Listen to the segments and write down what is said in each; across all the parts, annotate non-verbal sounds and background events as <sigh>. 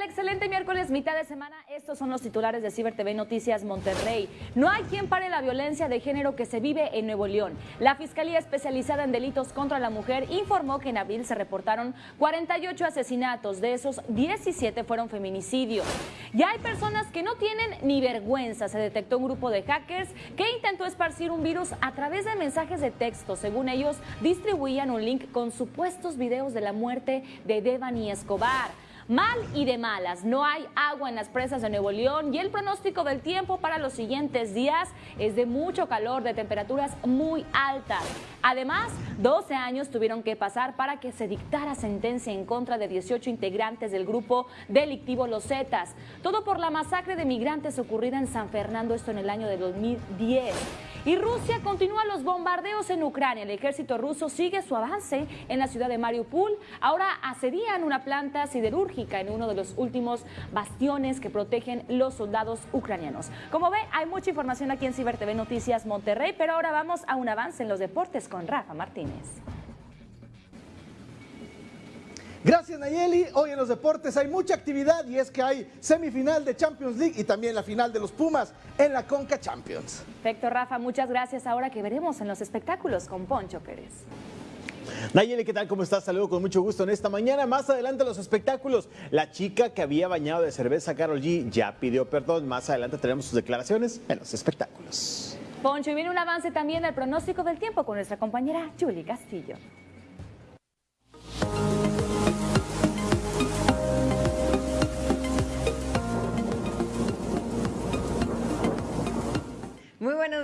Hola, ¿qué tal? Excelente miércoles, mitad de semana. Estos son los titulares de Ciber TV Noticias Monterrey. No hay quien pare la violencia de género que se vive en Nuevo León. La Fiscalía Especializada en Delitos contra la Mujer informó que en abril se reportaron 48 asesinatos. De esos, 17 fueron feminicidios. Ya hay personas que no tienen ni vergüenza. Se detectó un grupo de hackers que intentó esparcir un virus a través de mensajes de texto. Según ellos, distribuían un link con supuestos videos de la muerte de Devani Escobar. Mal y de malas, no hay agua en las presas de Nuevo León y el pronóstico del tiempo para los siguientes días es de mucho calor, de temperaturas muy altas. Además, 12 años tuvieron que pasar para que se dictara sentencia en contra de 18 integrantes del grupo delictivo Los Zetas. Todo por la masacre de migrantes ocurrida en San Fernando, esto en el año de 2010. Y Rusia continúa los bombardeos en Ucrania. El ejército ruso sigue su avance en la ciudad de Mariupol. Ahora asedian una planta siderúrgica en uno de los últimos bastiones que protegen los soldados ucranianos. Como ve, hay mucha información aquí en Ciber TV Noticias Monterrey, pero ahora vamos a un avance en los deportes con Rafa Martínez. Gracias Nayeli. Hoy en los deportes hay mucha actividad y es que hay semifinal de Champions League y también la final de los Pumas en la Conca Champions. Perfecto, Rafa. Muchas gracias. Ahora que veremos en los espectáculos con Poncho Pérez. Nayeli, ¿qué tal? ¿Cómo estás? Saludo con mucho gusto en esta mañana. Más adelante los espectáculos. La chica que había bañado de cerveza, Carol G, ya pidió perdón. Más adelante tenemos sus declaraciones en los espectáculos. Poncho, y viene un avance también del pronóstico del tiempo con nuestra compañera Julie Castillo.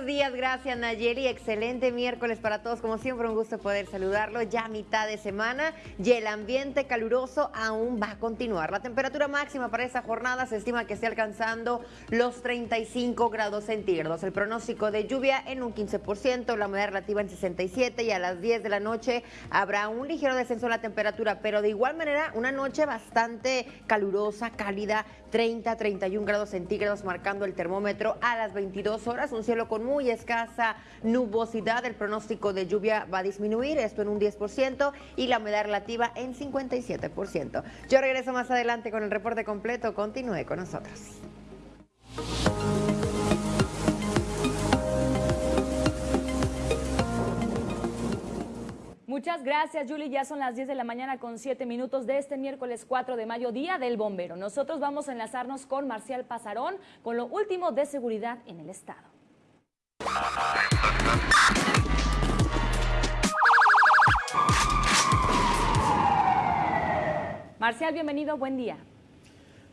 Días, gracias Nayeli. Excelente miércoles para todos. Como siempre, un gusto poder saludarlo. Ya mitad de semana y el ambiente caluroso aún va a continuar. La temperatura máxima para esta jornada se estima que esté alcanzando los 35 grados centígrados. El pronóstico de lluvia en un 15%, la humedad relativa en 67 y a las 10 de la noche habrá un ligero descenso en la temperatura, pero de igual manera una noche bastante calurosa, cálida, 30, 31 grados centígrados marcando el termómetro a las 22 horas. Un cielo con muy escasa nubosidad. El pronóstico de lluvia va a disminuir, esto en un 10% y la humedad relativa en 57%. Yo regreso más adelante con el reporte completo. Continúe con nosotros. Muchas gracias, Julie. Ya son las 10 de la mañana con 7 minutos de este miércoles 4 de mayo, Día del Bombero. Nosotros vamos a enlazarnos con Marcial Pasarón con lo último de seguridad en el Estado. Marcial, bienvenido, buen día.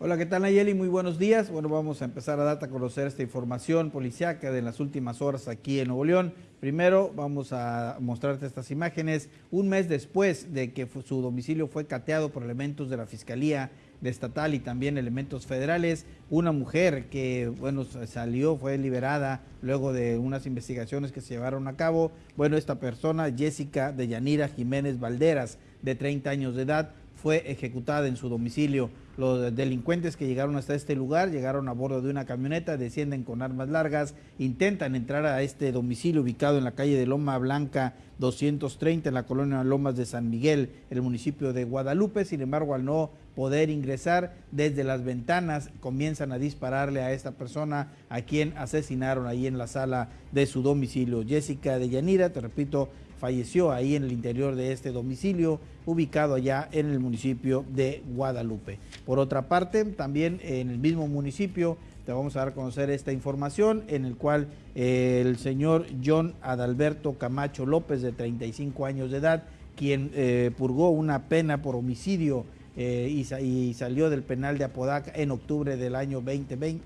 Hola, ¿qué tal Nayeli? Muy buenos días. Bueno, vamos a empezar a darte a conocer esta información policiaca de las últimas horas aquí en Nuevo León. Primero vamos a mostrarte estas imágenes un mes después de que su domicilio fue cateado por elementos de la Fiscalía estatal y también elementos federales. Una mujer que, bueno, salió, fue liberada luego de unas investigaciones que se llevaron a cabo. Bueno, esta persona, Jessica de Yanira Jiménez Valderas, de 30 años de edad, fue ejecutada en su domicilio. Los delincuentes que llegaron hasta este lugar llegaron a bordo de una camioneta, descienden con armas largas, intentan entrar a este domicilio ubicado en la calle de Loma Blanca 230 en la colonia Lomas de San Miguel, el municipio de Guadalupe. Sin embargo, al no poder ingresar desde las ventanas, comienzan a dispararle a esta persona a quien asesinaron ahí en la sala de su domicilio. Jessica de Yanira, te repito, falleció ahí en el interior de este domicilio, ubicado allá en el municipio de Guadalupe. Por otra parte, también en el mismo municipio, te vamos a dar a conocer esta información en el cual eh, el señor John Adalberto Camacho López, de 35 años de edad, quien eh, purgó una pena por homicidio eh, y, salió del penal de Apodaca en octubre del año 2020,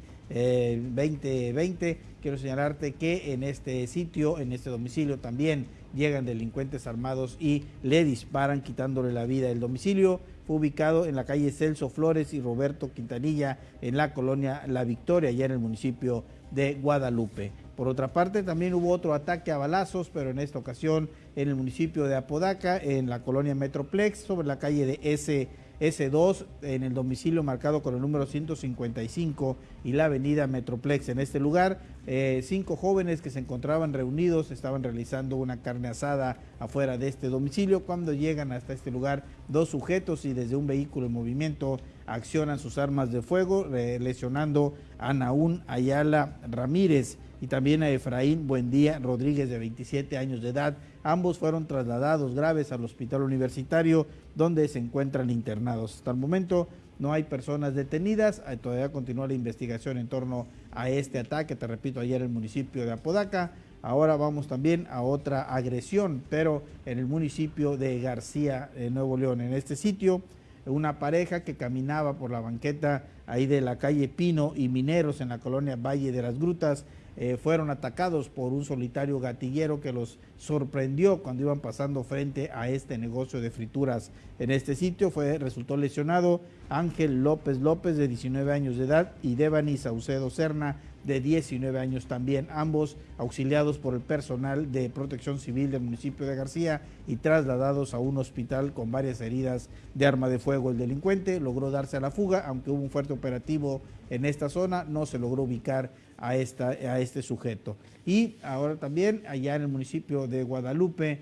2020. Quiero señalarte que en este sitio, en este domicilio también llegan delincuentes armados y le disparan quitándole la vida. El domicilio fue ubicado en la calle Celso Flores y Roberto Quintanilla en la colonia La Victoria, allá en el municipio de Guadalupe. Por otra parte, también hubo otro ataque a balazos, pero en esta ocasión en el municipio de Apodaca, en la colonia Metroplex, sobre la calle de S S2 en el domicilio marcado con el número 155 y la avenida Metroplex. En este lugar, eh, cinco jóvenes que se encontraban reunidos estaban realizando una carne asada afuera de este domicilio. Cuando llegan hasta este lugar, dos sujetos y desde un vehículo en movimiento accionan sus armas de fuego, lesionando a Naún Ayala Ramírez y también a Efraín Buendía Rodríguez de 27 años de edad. Ambos fueron trasladados graves al hospital universitario donde se encuentran internados. Hasta el momento no hay personas detenidas, todavía continúa la investigación en torno a este ataque, te repito, ayer en el municipio de Apodaca. Ahora vamos también a otra agresión, pero en el municipio de García, en Nuevo León. En este sitio, una pareja que caminaba por la banqueta ahí de la calle Pino y Mineros en la colonia Valle de las Grutas, eh, fueron atacados por un solitario gatillero que los sorprendió cuando iban pasando frente a este negocio de frituras en este sitio. Fue, resultó lesionado Ángel López López de 19 años de edad y Devani Saucedo Serna de 19 años también, ambos auxiliados por el personal de protección civil del municipio de García y trasladados a un hospital con varias heridas de arma de fuego. El delincuente logró darse a la fuga, aunque hubo un fuerte operativo en esta zona, no se logró ubicar a, esta, a este sujeto. Y ahora también allá en el municipio de Guadalupe,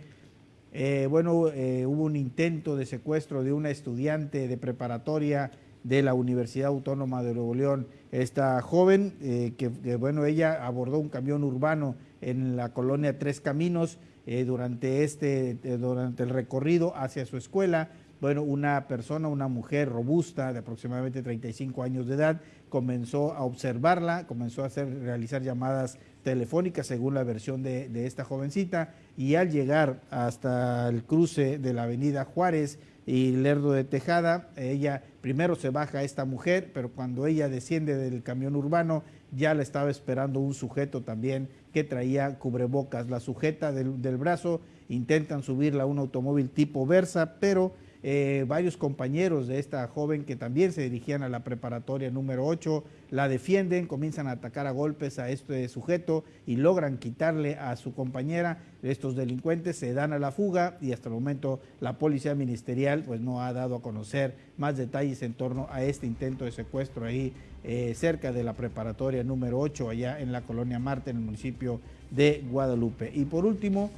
eh, bueno, eh, hubo un intento de secuestro de una estudiante de preparatoria de la Universidad Autónoma de Nuevo León. Esta joven, eh, que, bueno, ella abordó un camión urbano en la colonia Tres Caminos durante, este, durante el recorrido hacia su escuela. Bueno, una persona, una mujer robusta de aproximadamente 35 años de edad, comenzó a observarla, comenzó a hacer, realizar llamadas telefónicas según la versión de, esta jovencita y al llegar hasta el cruce de la avenida Juárez y Lerdo de Tejada, ella primero se baja esta mujer, pero cuando ella desciende del camión urbano ya la estaba esperando un sujeto también que traía cubrebocas, la sujeta del, del brazo, intentan subirla a un automóvil tipo Versa, pero eh, varios compañeros de esta joven que también se dirigían a la preparatoria número 8 la defienden, comienzan a atacar a golpes a este sujeto y logran quitarle a su compañera. Estos delincuentes se dan a la fuga y hasta el momento la policía ministerial pues no ha dado a conocer más detalles en torno a este intento de secuestro ahí eh, cerca de la preparatoria número 8 allá en la colonia Marte en el municipio de Guadalupe. Y por último,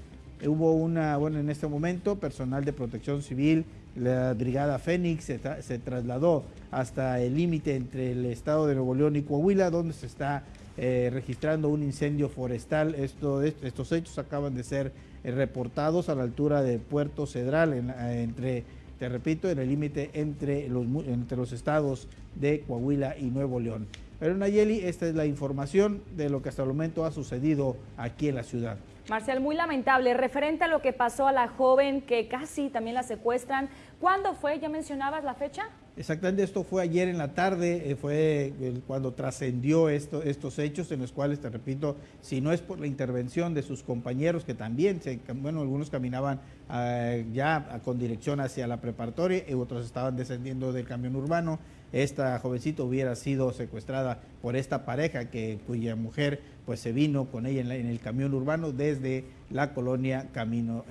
hubo una, bueno, en este momento, personal de protección civil la brigada Fénix se, trasladó hasta el límite entre el estado de Nuevo León y Coahuila, donde se está eh, registrando un incendio forestal. estos hechos acaban de ser eh, reportados a la altura de Puerto Cedral, entre, te repito, en el límite entre los, entre los estados de Coahuila y Nuevo León. Pero Nayeli, esta es la información de lo que hasta el momento ha sucedido aquí en la ciudad. Marcial, muy lamentable. Referente a lo que pasó a la joven que casi también la secuestran, ¿cuándo fue? ¿Ya mencionabas la fecha? Exactamente, esto fue ayer en la tarde, eh, fue cuando trascendió esto, estos hechos en los cuales, te repito, si no es por la intervención de sus compañeros que también, se, bueno, algunos caminaban ah, ya con dirección hacia la preparatoria y otros estaban descendiendo del camión urbano, esta jovencita hubiera sido secuestrada por esta pareja que cuya mujer pues se vino con ella en, el camión urbano desde la colonia Camino,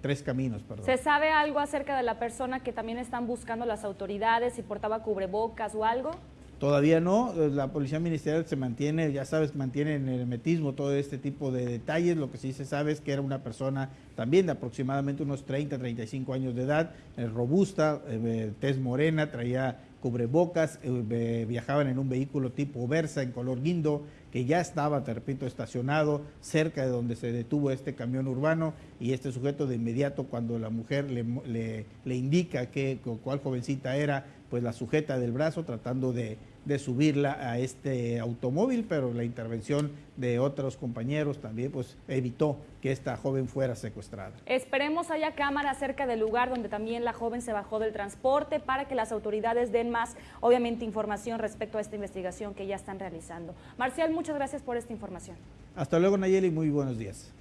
Tres Caminos, perdón. ¿Se sabe algo acerca de la persona que también están buscando las autoridades, si portaba cubrebocas o algo? Todavía no, eh, la policía ministerial se mantiene, ya sabes, mantiene en el metismo todo este tipo de detalles. Lo que sí se sabe es que era una persona también de aproximadamente unos 30, 35 años de edad, eh, robusta, eh, tez morena, traía cubrebocas, eh, viajaban en un vehículo tipo Versa en color guindo, que ya estaba, te repito, estacionado cerca de donde se detuvo este camión urbano y este sujeto de inmediato cuando la mujer le, le indica que cuál jovencita era, pues la sujeta del brazo tratando de, de subirla a este automóvil, pero la intervención de otros compañeros también pues evitó que esta joven fuera secuestrada. Esperemos haya cámara cerca del lugar donde también la joven se bajó del transporte para que las autoridades den más, obviamente, información respecto a esta investigación que ya están realizando. Marcial, muchas gracias por esta información. Hasta luego, Nayeli, muy buenos días.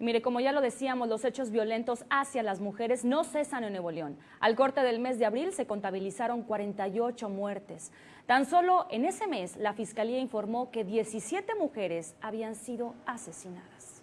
Mire, como ya lo decíamos, los hechos violentos hacia las mujeres no cesan en Nuevo León. Al corte del mes de abril se contabilizaron 48 muertes. Tan solo en ese mes la Fiscalía informó que 17 mujeres habían sido asesinadas.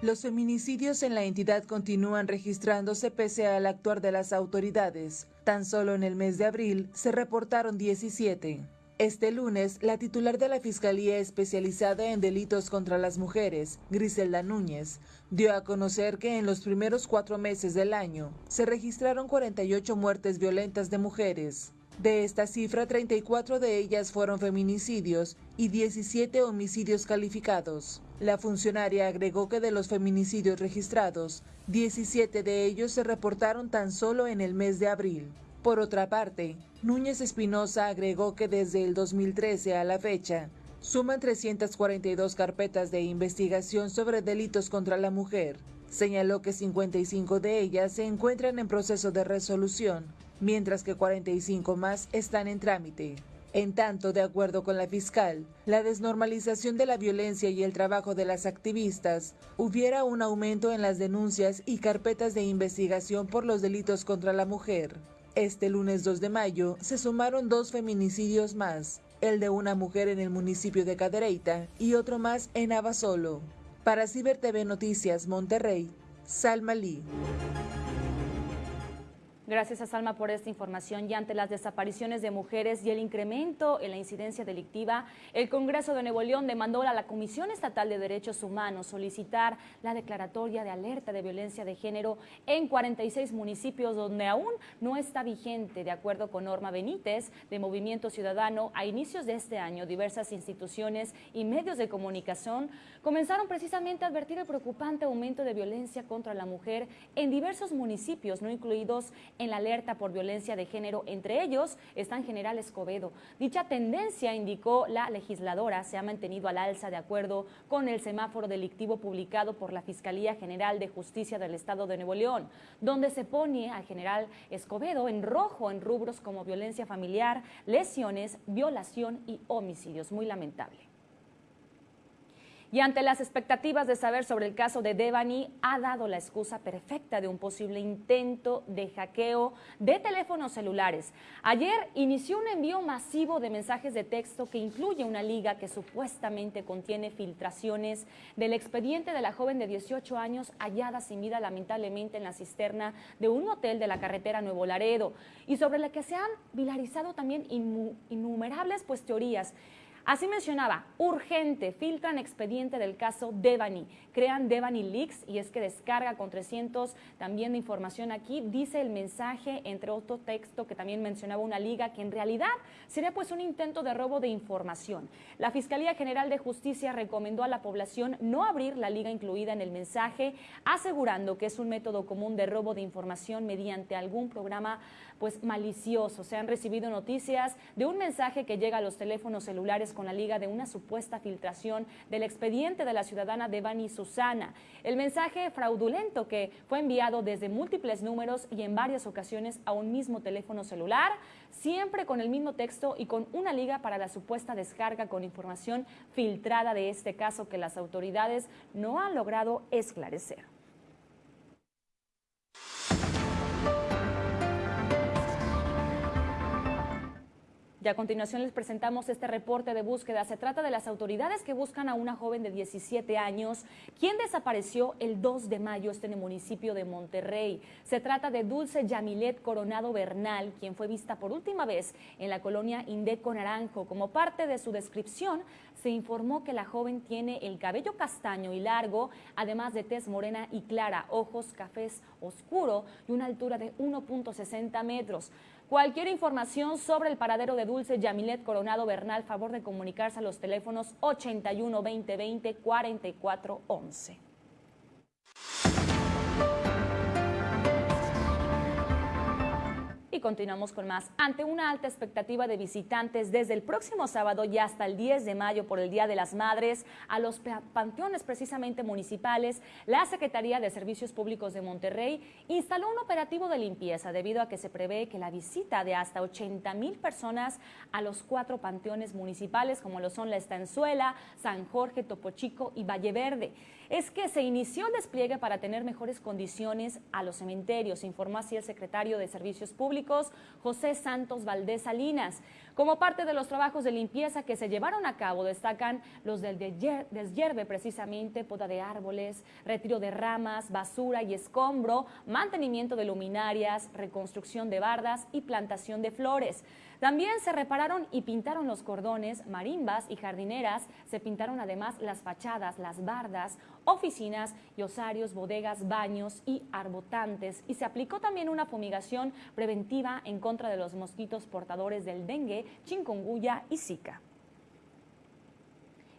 Los feminicidios en la entidad continúan registrándose pese al actuar de las autoridades. Tan solo en el mes de abril se reportaron 17. Este lunes, la titular de la Fiscalía Especializada en Delitos contra las Mujeres, Griselda Núñez, dio a conocer que en los primeros cuatro meses del año se registraron 48 muertes violentas de mujeres. De esta cifra, 34 de ellas fueron feminicidios y 17 homicidios calificados. La funcionaria agregó que de los feminicidios registrados, 17 de ellos se reportaron tan solo en el mes de abril. Por otra parte, Núñez Espinosa agregó que desde el 2013 a la fecha, suman 342 carpetas de investigación sobre delitos contra la mujer. Señaló que 55 de ellas se encuentran en proceso de resolución, mientras que 45 más están en trámite. En tanto, de acuerdo con la fiscal, la desnormalización de la violencia y el trabajo de las activistas, hubiera un aumento en las denuncias y carpetas de investigación por los delitos contra la mujer. Este lunes 2 de mayo se sumaron dos feminicidios más, el de una mujer en el municipio de Cadereyta y otro más en Abasolo. Para Ciber TV Noticias Monterrey, Salma Lee. Gracias a Salma por esta información y ante las desapariciones de mujeres y el incremento en la incidencia delictiva, el Congreso de Nuevo León demandó a la Comisión Estatal de Derechos Humanos solicitar la declaratoria de alerta de violencia de género en 46 municipios donde aún no está vigente. De acuerdo con Norma Benítez, de Movimiento Ciudadano, a inicios de este año, diversas instituciones y medios de comunicación comenzaron precisamente a advertir el preocupante aumento de violencia contra la mujer en diversos municipios, no incluidos en la alerta por violencia de género. Entre ellos están General Escobedo. Dicha tendencia, indicó la legisladora, se ha mantenido al alza de acuerdo con el semáforo delictivo publicado por la Fiscalía General de Justicia del Estado de Nuevo León, donde se pone al general Escobedo en rojo en rubros como violencia familiar, lesiones, violación y homicidios. Muy lamentable. Y ante las expectativas de saber sobre el caso de Devani, ha dado la excusa perfecta de un posible intento de hackeo de teléfonos celulares. Ayer inició un envío masivo de mensajes de texto que incluye una liga que supuestamente contiene filtraciones del expediente de la joven de 18 años hallada sin vida lamentablemente en la cisterna de un hotel de la carretera Nuevo Laredo y sobre la que se han vilarizado también innumerables pues teorías Así mencionaba, urgente, filtran expediente del caso Devani, crean Devani Leaks y es que descarga con 300 también de información aquí, dice el mensaje, entre otro texto que también mencionaba una liga, que en realidad sería pues un intento de robo de información. La Fiscalía General de Justicia recomendó a la población no abrir la liga incluida en el mensaje, asegurando que es un método común de robo de información mediante algún programa pues malicioso. Se han recibido noticias de un mensaje que llega a los teléfonos celulares con la liga de una supuesta filtración del expediente de la ciudadana Devani Susana. El mensaje fraudulento que fue enviado desde múltiples números y en varias ocasiones a un mismo teléfono celular, siempre con el mismo texto y con una liga para la supuesta descarga con información filtrada de este caso que las autoridades no han logrado esclarecer. Y a continuación les presentamos este reporte de búsqueda. Se trata de las autoridades que buscan a una joven de 17 años, quien desapareció el 2 de mayo este en el municipio de Monterrey. Se trata de Dulce Yamilet Coronado Bernal, quien fue vista por última vez en la colonia Indeco Naranjo. Como parte de su descripción, se informó que la joven tiene el cabello castaño y largo, además de tez morena y clara, ojos cafés oscuro y una altura de 1.60 metros. Cualquier información sobre el paradero de Dulce Yamilet Coronado Bernal, favor de comunicarse a los teléfonos 81 20 20 44 11. Y continuamos con más. Ante una alta expectativa de visitantes desde el próximo sábado y hasta el 10 de mayo por el Día de las Madres a los panteones precisamente municipales, la Secretaría de Servicios Públicos de Monterrey instaló un operativo de limpieza debido a que se prevé que la visita de hasta 80 mil personas a los cuatro panteones municipales como lo son La Estanzuela, San Jorge, Topo Chico y Valle Verde. Es que se inició el despliegue para tener mejores condiciones a los cementerios, informó así el secretario de Servicios Públicos, José Santos Valdés Salinas. Como parte de los trabajos de limpieza que se llevaron a cabo, destacan los del deshierve precisamente, poda de árboles, retiro de ramas, basura y escombro, mantenimiento de luminarias, reconstrucción de bardas y plantación de flores. También se repararon y pintaron los cordones, marimbas y jardineras. Se pintaron además las fachadas, las bardas, oficinas y osarios, bodegas, baños y arbotantes. Y se aplicó también una fumigación preventiva en contra de los mosquitos portadores del dengue, chikungunya y zika.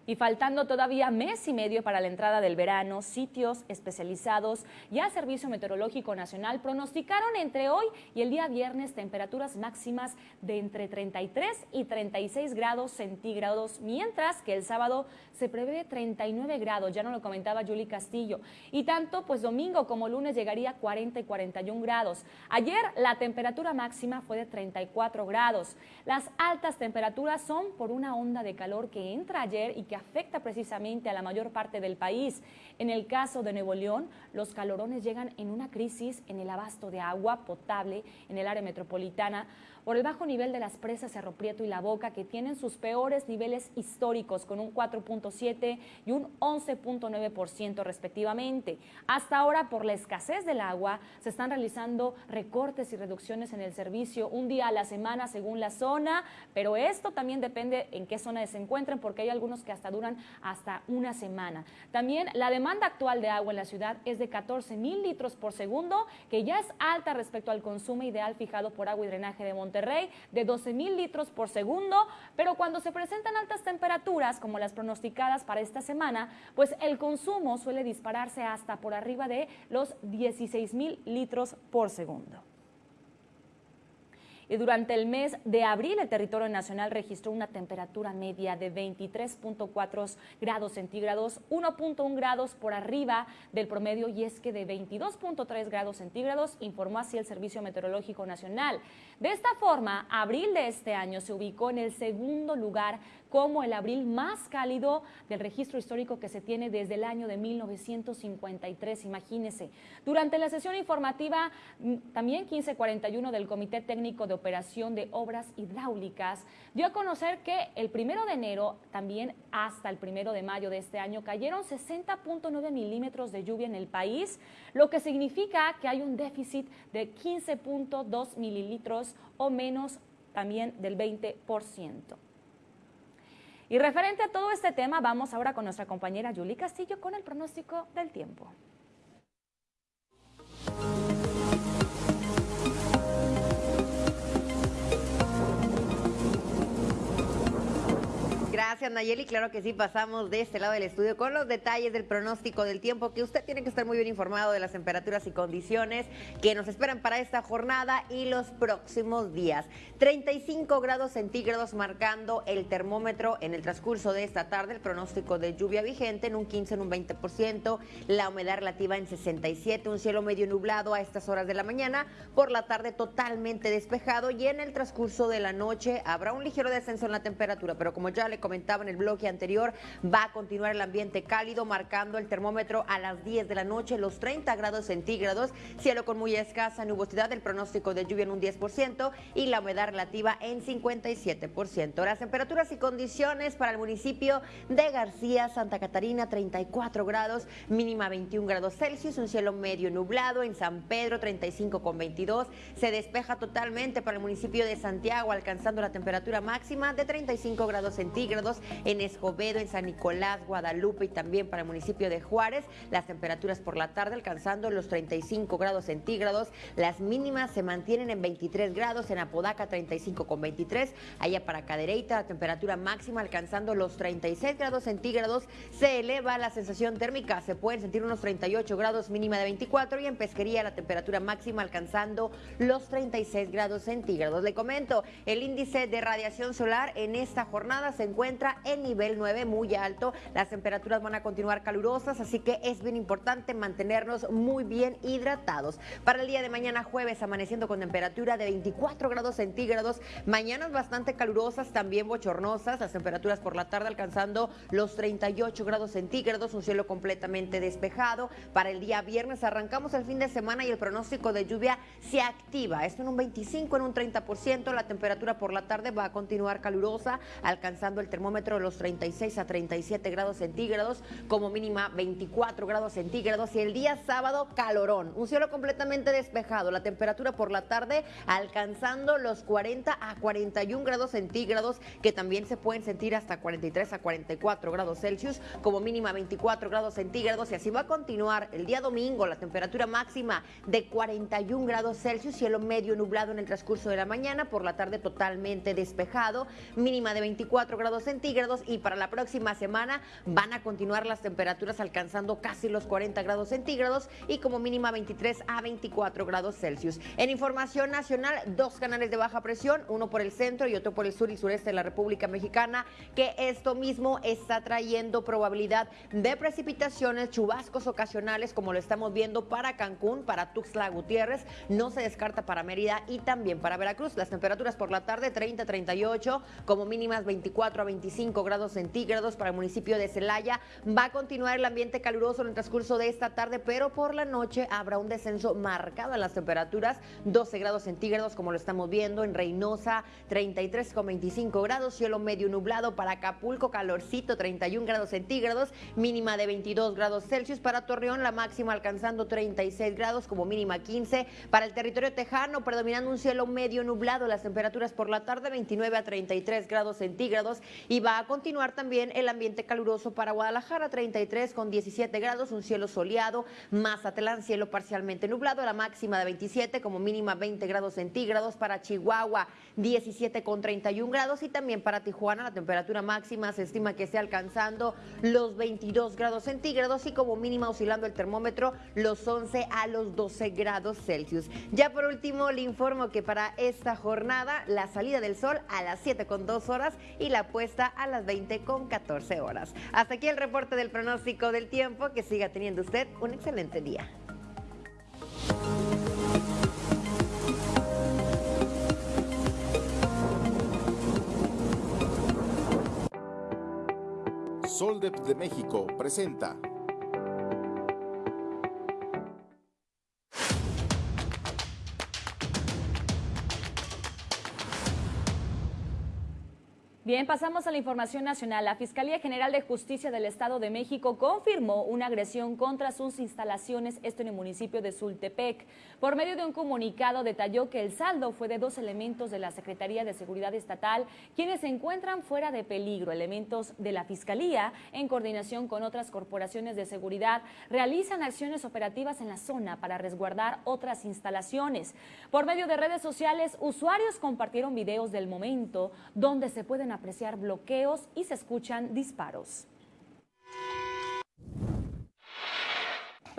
Y faltando todavía mes y medio para la entrada del verano, sitios especializados y el Servicio Meteorológico Nacional pronosticaron entre hoy y el día viernes temperaturas máximas de entre 33 y 36 grados centígrados, mientras que el sábado se prevé 39 grados, ya no lo comentaba Julie Castillo. Y tanto pues domingo como lunes llegaría a 40 y 41 grados. Ayer la temperatura máxima fue de 34 grados. Las altas temperaturas son por una onda de calor que entra ayer y que afecta precisamente a la mayor parte del país. En el caso de Nuevo León, los calorones llegan en una crisis en el abasto de agua potable en el área metropolitana por el bajo nivel de las presas Cerro Prieto y La Boca, que tienen sus peores niveles históricos, con un 4.7 y un 11.9% respectivamente. Hasta ahora, por la escasez del agua, se están realizando recortes y reducciones en el servicio un día a la semana según la zona, pero esto también depende en qué zona se encuentren, porque hay algunos que hasta duran hasta una semana. También la demanda actual de agua en la ciudad es de 14 mil litros por segundo, que ya es alta respecto al consumo ideal fijado por agua y drenaje de Monterrey Monterrey de 12 mil litros por segundo, pero cuando se presentan altas temperaturas como las pronosticadas para esta semana, pues el consumo suele dispararse hasta por arriba de los 16 mil litros por segundo. Y durante el mes de abril el territorio nacional registró una temperatura media de 23.4 grados centígrados, 1.1 grados por arriba del promedio y es que de 22.3 grados centígrados, informó así el Servicio Meteorológico Nacional. De esta forma, abril de este año se ubicó en el segundo lugar como el abril más cálido del registro histórico que se tiene desde el año de 1953, imagínese. Durante la sesión informativa, mm, también 1541 del Comité Técnico de Operación de Obras Hidráulicas, dio a conocer que el primero de enero, también hasta el primero de mayo de este año, cayeron 60.9 milímetros de lluvia en el país, lo que significa que hay un déficit de 15.2 mililitros o menos también del 20%. Y referente a todo este tema, vamos ahora con nuestra compañera Julie Castillo con el pronóstico del tiempo. Gracias, Nayeli. Claro que sí, pasamos de este lado del estudio con los detalles del pronóstico del tiempo, que usted tiene que estar muy bien informado de las temperaturas y condiciones que nos esperan para esta jornada y los próximos días. 35 grados centígrados marcando el termómetro en el transcurso de esta tarde, el pronóstico de lluvia vigente en un 15, en un 20%, la humedad relativa en 67, un cielo medio nublado a estas horas de la mañana, por la tarde totalmente despejado y en el transcurso de la noche habrá un ligero descenso en la temperatura, pero como ya le en el bloque anterior, va a continuar el ambiente cálido, marcando el termómetro a las 10 de la noche, los 30 grados centígrados, cielo con muy escasa nubosidad, el pronóstico de lluvia en un 10% y la humedad relativa en 57%. Las temperaturas y condiciones para el municipio de García, Santa Catarina, 34 grados, mínima 21 grados Celsius, un cielo medio nublado, en San Pedro 35 con 22, se despeja totalmente para el municipio de Santiago, alcanzando la temperatura máxima de 35 grados centígrados en Escobedo, en San Nicolás, Guadalupe y también para el municipio de Juárez. Las temperaturas por la tarde alcanzando los 35 grados centígrados. Las mínimas se mantienen en 23 grados, en Apodaca 35 con 23. Allá para Cadereyta la temperatura máxima alcanzando los 36 grados centígrados. Se eleva la sensación térmica, se pueden sentir unos 38 grados mínima de 24 y en Pesquería la temperatura máxima alcanzando los 36 grados centígrados. Le comento, el índice de radiación solar en esta jornada se encuentra registra el nivel 9 muy alto. Las temperaturas van a continuar calurosas, así que es bien importante mantenernos muy bien hidratados. Para el día de mañana jueves, amaneciendo con temperatura de 24 grados centígrados. Mañanas bastante calurosas, también bochornosas. Las temperaturas por la tarde alcanzando los 38 grados centígrados, un cielo completamente despejado. Para el día viernes arrancamos el fin de semana y el pronóstico de lluvia se activa. Esto en un 25, en un 30%. La temperatura por la tarde va a continuar calurosa, alcanzando el termómetro de los 36 a 37 grados centígrados, como mínima 24 grados centígrados. Y el día sábado, calorón. Un cielo completamente despejado. La temperatura por la tarde alcanzando los 40 a 41 grados centígrados, que también se pueden sentir hasta 43 a 44 grados Celsius, como mínima 24 grados centígrados. Y así va a continuar el día domingo, la temperatura máxima de 41 grados Celsius, cielo medio nublado en el transcurso de la mañana, por la tarde totalmente despejado, mínima de 24 grados centígrados. Y para la próxima semana van a continuar las temperaturas alcanzando casi los 40 grados centígrados y como mínima 23 a 24 grados Celsius. En información nacional, dos canales de baja presión, uno por el centro y otro por el sur y sureste de la República Mexicana, que esto mismo está trayendo probabilidad de precipitaciones, chubascos ocasionales, como lo estamos viendo para Cancún, para Tuxtla Gutiérrez, no se descarta para Mérida y también para Veracruz. Las temperaturas por la tarde 30 38, como mínimas 24 a 25 grados centígrados para el municipio de Celaya. Va a continuar el ambiente caluroso en el transcurso de esta tarde, pero por la noche habrá un descenso marcado en las temperaturas, 12 grados centígrados como lo estamos viendo en Reynosa, 33,25 grados, cielo medio nublado para Acapulco, calorcito, 31 grados centígrados, mínima de 22 grados Celsius. Para Torreón, la máxima alcanzando 36 grados como mínima 15 para el territorio tejano, predominando un cielo medio nublado, las temperaturas por la tarde 29 a 33 grados centígrados y va a continuar también el ambiente caluroso para Guadalajara, 33 con 17 grados, un cielo soleado, Mazatlán, cielo parcialmente nublado, la máxima de 27 como mínima 20 grados centígrados para Chihuahua, 17 con 31 grados y también para Tijuana la temperatura máxima se estima que esté alcanzando los 22 grados centígrados y como mínima oscilando el termómetro los 11 a los 12 grados Celsius. Ya por último le informo que para esta jornada la salida del sol a las 7 con 2 horas y la puesta a las 20 con 14 horas. Hasta aquí el reporte del pronóstico del tiempo. Que siga teniendo usted un excelente día. Soldep de México presenta Bien, pasamos a la información nacional. La Fiscalía General de Justicia del Estado de México confirmó una agresión contra sus instalaciones, esto en el municipio de Sultepec. Por medio de un comunicado detalló que el saldo fue de dos elementos de la Secretaría de Seguridad Estatal, quienes se encuentran fuera de peligro. Elementos de la Fiscalía, en coordinación con otras corporaciones de seguridad, realizan acciones operativas en la zona para resguardar otras instalaciones. Por medio de redes sociales, usuarios compartieron videos del momento donde se pueden apreciar bloqueos y se escuchan disparos.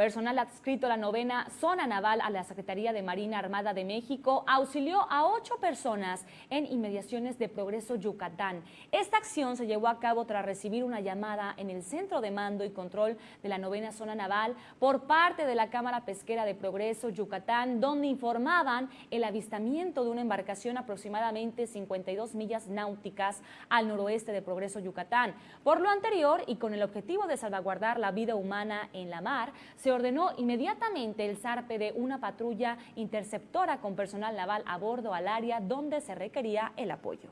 Personal adscrito a la novena zona naval a la Secretaría de Marina Armada de México auxilió a ocho personas en inmediaciones de Progreso Yucatán. Esta acción se llevó a cabo tras recibir una llamada en el Centro de Mando y Control de la novena zona naval por parte de la Cámara Pesquera de Progreso Yucatán, donde informaban el avistamiento de una embarcación aproximadamente 52 millas náuticas al noroeste de Progreso Yucatán. Por lo anterior y con el objetivo de salvaguardar la vida humana en la mar, se ordenó inmediatamente el zarpe de una patrulla interceptora con personal naval a bordo al área donde se requería el apoyo.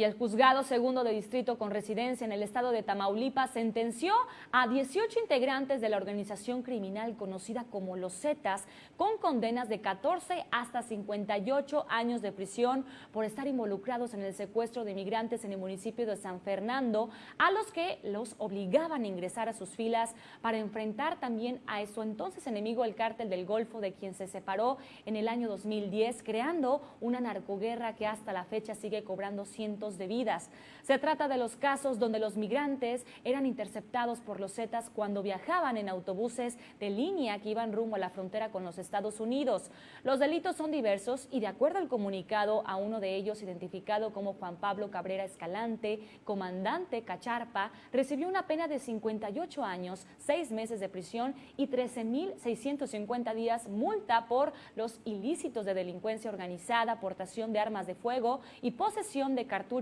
Y el juzgado segundo de distrito con residencia en el estado de Tamaulipas sentenció a 18 integrantes de la organización criminal conocida como los Zetas con condenas de 14 hasta 58 años de prisión por estar involucrados en el secuestro de inmigrantes en el municipio de San Fernando, a los que los obligaban a ingresar a sus filas para enfrentar también a su entonces enemigo el cártel del Golfo de quien se separó en el año 2010, creando una narcoguerra que hasta la fecha sigue cobrando cientos de vidas. Se trata de los casos donde los migrantes eran interceptados por los Zetas cuando viajaban en autobuses de línea que iban rumbo a la frontera con los Estados Unidos. Los delitos son diversos y de acuerdo al comunicado a uno de ellos identificado como Juan Pablo Cabrera Escalante, comandante Cacharpa, recibió una pena de 58 años, 6 meses de prisión y 13.650 días multa por los ilícitos de delincuencia organizada, aportación de armas de fuego y posesión de cartuchos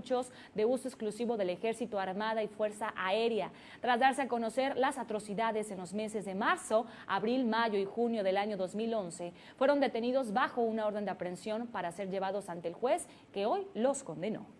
de uso exclusivo del Ejército Armada y Fuerza Aérea. Tras darse a conocer las atrocidades en los meses de marzo, abril, mayo y junio del año 2011, fueron detenidos bajo una orden de aprehensión para ser llevados ante el juez que hoy los condenó.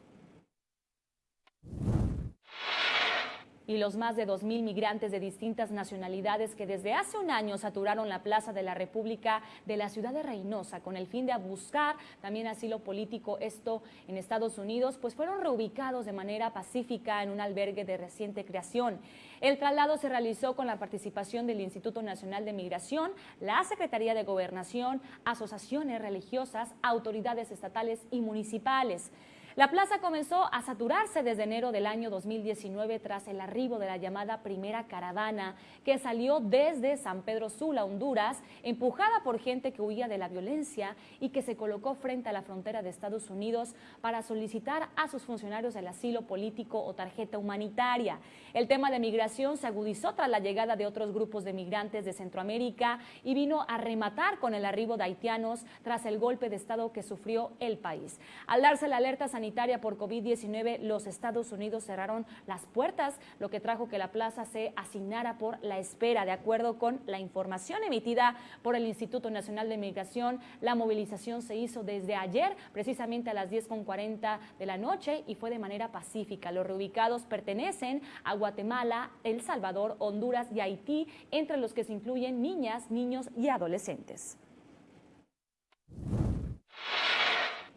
Y los más de 2.000 migrantes de distintas nacionalidades que desde hace un año saturaron la Plaza de la República de la ciudad de Reynosa con el fin de buscar también asilo político, esto en Estados Unidos, pues fueron reubicados de manera pacífica en un albergue de reciente creación. El traslado se realizó con la participación del Instituto Nacional de Migración, la Secretaría de Gobernación, asociaciones religiosas, autoridades estatales y municipales. La plaza comenzó a saturarse desde enero del año 2019 tras el arribo de la llamada primera caravana que salió desde San Pedro Sula, Honduras, empujada por gente que huía de la violencia y que se colocó frente a la frontera de Estados Unidos para solicitar a sus funcionarios el asilo político o tarjeta humanitaria. El tema de migración se agudizó tras la llegada de otros grupos de migrantes de Centroamérica y vino a rematar con el arribo de haitianos tras el golpe de Estado que sufrió el país. Al darse la alerta sanitaria por COVID-19, los Estados Unidos cerraron las puertas, lo que trajo que la plaza se asignara por la espera. De acuerdo con la información emitida por el Instituto Nacional de Migración, la movilización se hizo desde ayer, precisamente a las 10.40 de la noche, y fue de manera pacífica. Los reubicados pertenecen a Guatemala, El Salvador, Honduras y Haití, entre los que se incluyen niñas, niños y adolescentes.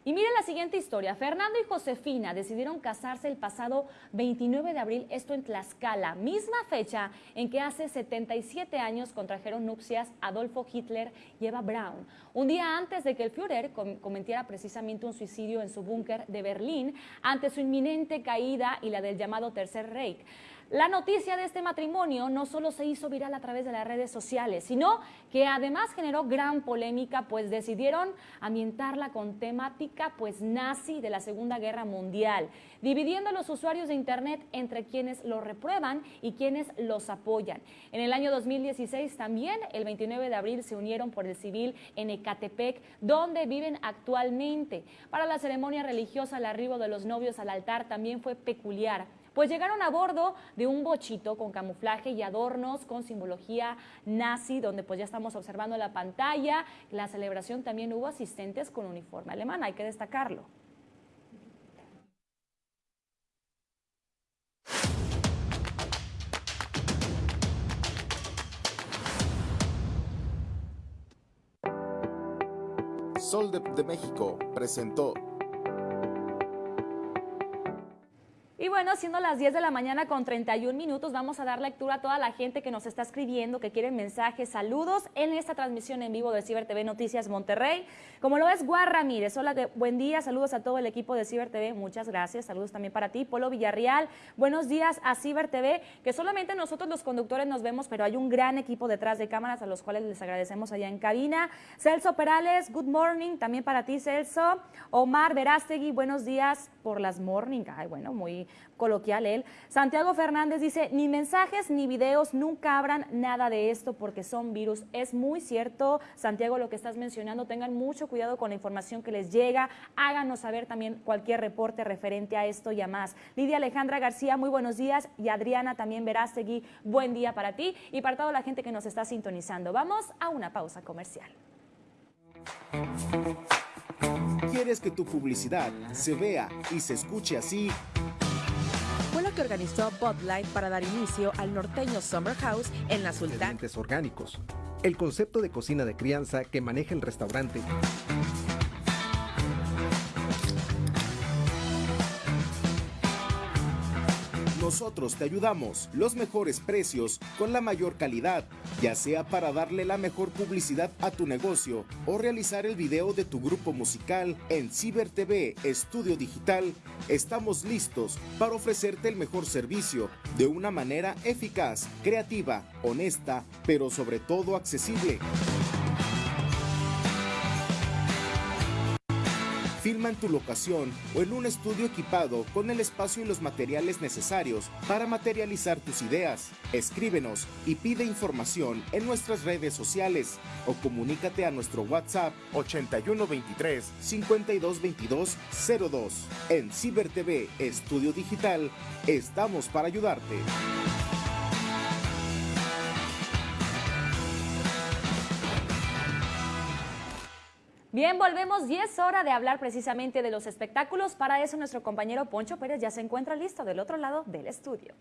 Y miren la siguiente historia. Fernando y Josefina decidieron casarse el pasado 29 de abril, esto en Tlaxcala, misma fecha en que hace 77 años contrajeron nupcias Adolfo Hitler y Eva Braun. Un día antes de que el Führer cometiera precisamente un suicidio en su búnker de Berlín ante su inminente caída y la del llamado Tercer Reich. La noticia de este matrimonio no solo se hizo viral a través de las redes sociales, sino que además generó gran polémica, pues decidieron ambientarla con temática pues nazi de la Segunda Guerra Mundial, dividiendo a los usuarios de Internet entre quienes lo reprueban y quienes los apoyan. En el año 2016 también, el 29 de abril, se unieron por el civil en Ecatepec, donde viven actualmente. Para la ceremonia religiosa, el arribo de los novios al altar también fue peculiar pues llegaron a bordo de un bochito con camuflaje y adornos con simbología nazi, donde pues ya estamos observando la pantalla. La celebración también hubo asistentes con uniforme alemán, hay que destacarlo. Sol de México presentó Y bueno, siendo las 10 de la mañana con 31 minutos, vamos a dar lectura a toda la gente que nos está escribiendo, que quiere mensajes, saludos en esta transmisión en vivo de Ciber TV Noticias Monterrey. Como lo es Guar Ramírez, hola, buen día, saludos a todo el equipo de Ciber TV, muchas gracias, saludos también para ti. Polo Villarreal, buenos días a Ciber TV, que solamente nosotros los conductores nos vemos, pero hay un gran equipo detrás de cámaras a los cuales les agradecemos allá en cabina. Celso Perales, good morning, también para ti Celso. Omar Verástegui, buenos días por las morning. Ay, bueno, muy coloquial él. Santiago Fernández dice, ni mensajes ni videos, nunca abran nada de esto porque son virus. Es muy cierto, Santiago, lo que estás mencionando. Tengan mucho cuidado con la información que les llega. Háganos saber también cualquier reporte referente a esto y a más. Lidia Alejandra García, muy buenos días. Y Adriana también Verástegui, buen día para ti y para toda la gente que nos está sintonizando. Vamos a una pausa comercial. ¿Quieres que tu publicidad se vea y se escuche así? Fue lo que organizó Bud Light para dar inicio al norteño Summer House en la Sultana. Orgánicos. El concepto de cocina de crianza que maneja el restaurante. Nosotros te ayudamos, los mejores precios, con la mayor calidad, ya sea para darle la mejor publicidad a tu negocio o realizar el video de tu grupo musical en Ciber TV Estudio Digital, estamos listos para ofrecerte el mejor servicio de una manera eficaz, creativa, honesta, pero sobre todo accesible. Filma en tu locación o en un estudio equipado con el espacio y los materiales necesarios para materializar tus ideas. Escríbenos y pide información en nuestras redes sociales o comunícate a nuestro WhatsApp 8123 5222 02. En Ciber TV Estudio Digital estamos para ayudarte. Bien, volvemos y es hora de hablar precisamente de los espectáculos. Para eso nuestro compañero Poncho Pérez ya se encuentra listo del otro lado del estudio.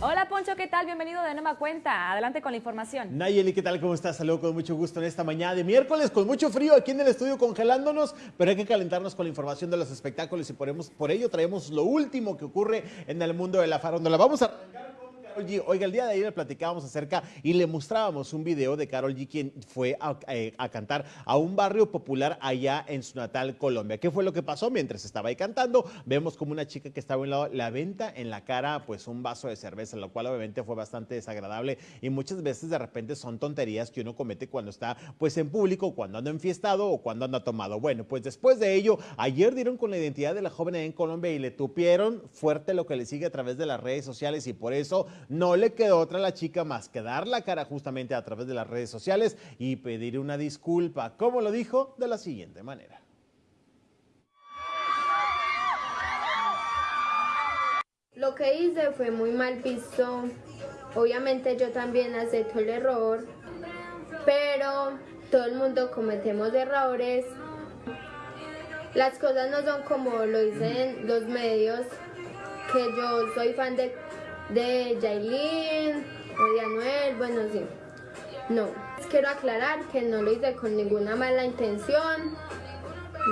Hola Poncho, ¿qué tal? Bienvenido de nueva cuenta. Adelante con la información. Nayeli, ¿qué tal? ¿Cómo estás? Saludo con mucho gusto en esta mañana de miércoles, con mucho frío aquí en el estudio congelándonos, pero hay que calentarnos con la información de los espectáculos y por, por ello traemos lo último que ocurre en el mundo de la farándula. Vamos a arrancar Oiga, el día de ayer platicábamos acerca y le mostrábamos un video de Carol G, quien fue eh, a, cantar a un barrio popular allá en su natal Colombia. ¿Qué fue lo que pasó mientras estaba ahí cantando? Vemos como una chica que estaba a un lado la venta en la cara pues un vaso de cerveza, lo cual obviamente fue bastante desagradable y muchas veces de repente son tonterías que uno comete cuando está pues en público, cuando anda enfiestado o cuando anda tomado. Bueno, pues después de ello, ayer dieron con la identidad de la joven en Colombia y le tupieron fuerte lo que le sigue a través de las redes sociales y por eso no le quedó otra a la chica más que dar la cara justamente a través de las redes sociales y pedir una disculpa, como lo dijo, de la siguiente manera. Lo que hice fue muy mal visto. Obviamente yo también acepto el error, pero todo el mundo cometemos errores. Las cosas no son como lo dicen los medios, que yo soy fan de de Jailin o de Anuel, bueno, sí. No, quiero aclarar que no lo hice con ninguna mala intención.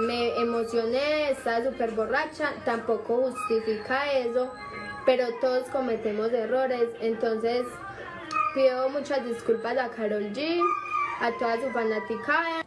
Me emocioné, estaba súper borracha, tampoco justifica eso, pero todos cometemos errores, entonces pido muchas disculpas a Carol G, a toda su fanática.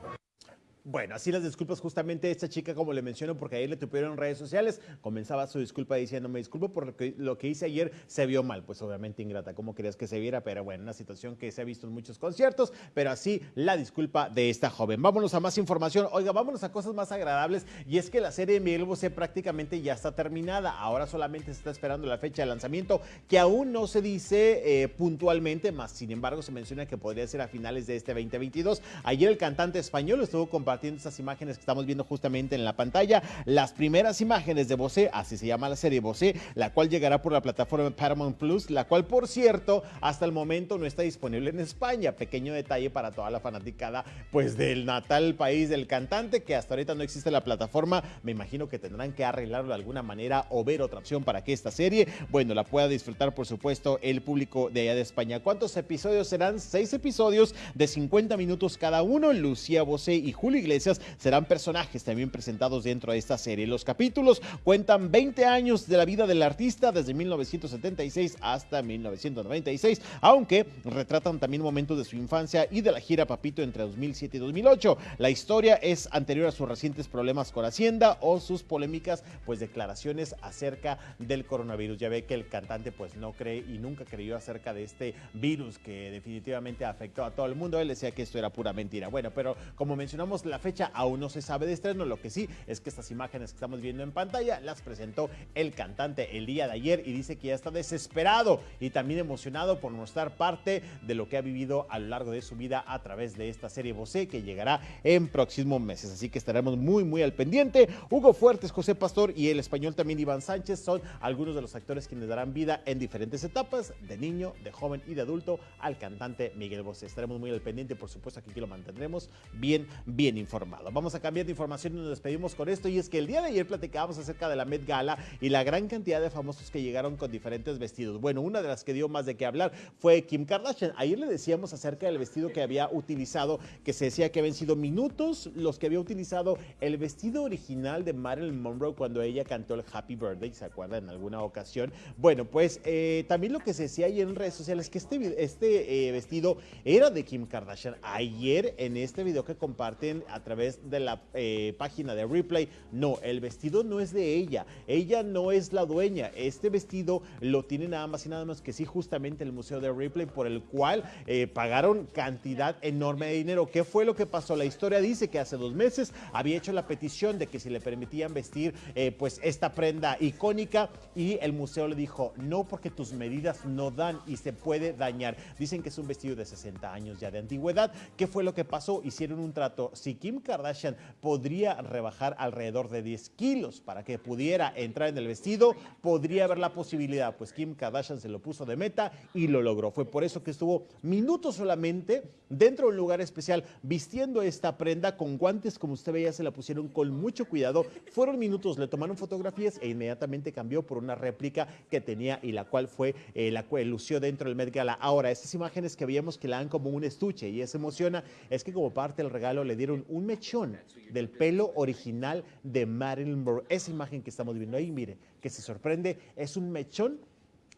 Bueno, así las disculpas justamente esta chica, como le menciono, porque ayer le tuvieron en redes sociales, comenzaba su disculpa diciendo, me disculpo por lo que, lo que hice ayer, se vio mal, pues obviamente ingrata, como querías que se viera? Pero bueno, una situación que se ha visto en muchos conciertos, pero así la disculpa de esta joven. Vámonos a más información, oiga, vámonos a cosas más agradables, y es que la serie de Miguel Bosé prácticamente ya está terminada, ahora solamente se está esperando la fecha de lanzamiento, que aún no se dice eh, puntualmente, más sin embargo se menciona que podría ser a finales de este 2022. Ayer el cantante español estuvo compartiendo compartiendo estas imágenes que estamos viendo justamente en la pantalla. Las primeras imágenes de Bosé, así se llama la serie Bosé, la cual llegará por la plataforma Paramount Plus, la cual, por cierto, hasta el momento no está disponible en España. Pequeño detalle para toda la fanaticada, pues del natal país del cantante, que hasta ahorita no existe la plataforma. Me imagino que tendrán que arreglarlo de alguna manera o ver otra opción para que esta serie, bueno, la pueda disfrutar, por supuesto, el público de allá de España. ¿Cuántos episodios serán? Seis episodios de 50 minutos cada uno. Lucía Bosé y Julio Iglesias serán personajes también presentados dentro de esta serie. Los capítulos cuentan 20 años de la vida del artista desde 1976 hasta 1996, aunque retratan también momentos de su infancia y de la gira Papito entre 2007 y 2008. La historia es anterior a sus recientes problemas con Hacienda o sus polémicas pues declaraciones acerca del coronavirus. Ya ve que el cantante pues no cree y nunca creyó acerca de este virus que definitivamente afectó a todo el mundo. Él decía que esto era pura mentira. Bueno, pero como mencionamos la fecha aún no se sabe de estreno, lo que sí es que estas imágenes que estamos viendo en pantalla las presentó el cantante el día de ayer y dice que ya está desesperado y también emocionado por mostrar parte de lo que ha vivido a lo largo de su vida a través de esta serie Bosé que llegará en próximos meses. Así que estaremos muy, muy al pendiente. Hugo Fuertes, José Pastor y el español también Iván Sánchez son algunos de los actores quienes darán vida en diferentes etapas, de niño, de joven y de adulto, al cantante Miguel Bosé. Estaremos muy al pendiente, por supuesto, que aquí lo mantendremos bien, bien informado. Vamos a cambiar de información y nos despedimos con esto. Y es que el día de ayer platicábamos acerca de la Met Gala y la gran cantidad de famosos que llegaron con diferentes vestidos. Bueno, una de las que dio más de qué hablar fue Kim Kardashian. Ayer le decíamos acerca del vestido que había utilizado, que se decía que habían sido minutos los que había utilizado el vestido original de Marilyn Monroe cuando ella cantó el Happy Birthday, ¿se acuerdan? En alguna ocasión. Bueno, pues eh, también lo que se decía ayer en redes sociales es que este, este eh, vestido era de Kim Kardashian. Ayer en este video que comparten a través de la eh, página de Replay, no, el vestido no es de ella. Ella no es la dueña. Este vestido lo tiene nada más y nada más que sí justamente el Museo de Replay por el cual pagaron cantidad enorme de dinero. ¿Qué fue lo que pasó? La historia dice que hace dos meses había hecho la petición de que si le permitían vestir pues esta prenda icónica y el museo le dijo, no porque tus medidas no dan y se puede dañar. Dicen que es un vestido de 60 años ya de antigüedad. ¿Qué fue lo que pasó? Hicieron un trato. Si Kim Kardashian podría rebajar alrededor de 10 kilos para que pudiera entrar en el vestido, podría haber la posibilidad. Pues Kim Kardashian se lo puso de meta y lo logró. Fue por eso que estuvo minutos solamente dentro de un lugar especial vistiendo esta prenda con guantes como usted veía se la pusieron con mucho cuidado. Fueron minutos, le tomaron fotografías e inmediatamente cambió por una réplica que tenía y la cual fue eh, la cual lució dentro del Met Gala. Ahora, estas imágenes que veíamos que le dan como un estuche y se emociona, es que como parte del regalo le dieron un mechón del pelo original de Marilyn Monroe. Esa imagen que estamos viendo ahí, mire, que se sorprende, es un mechón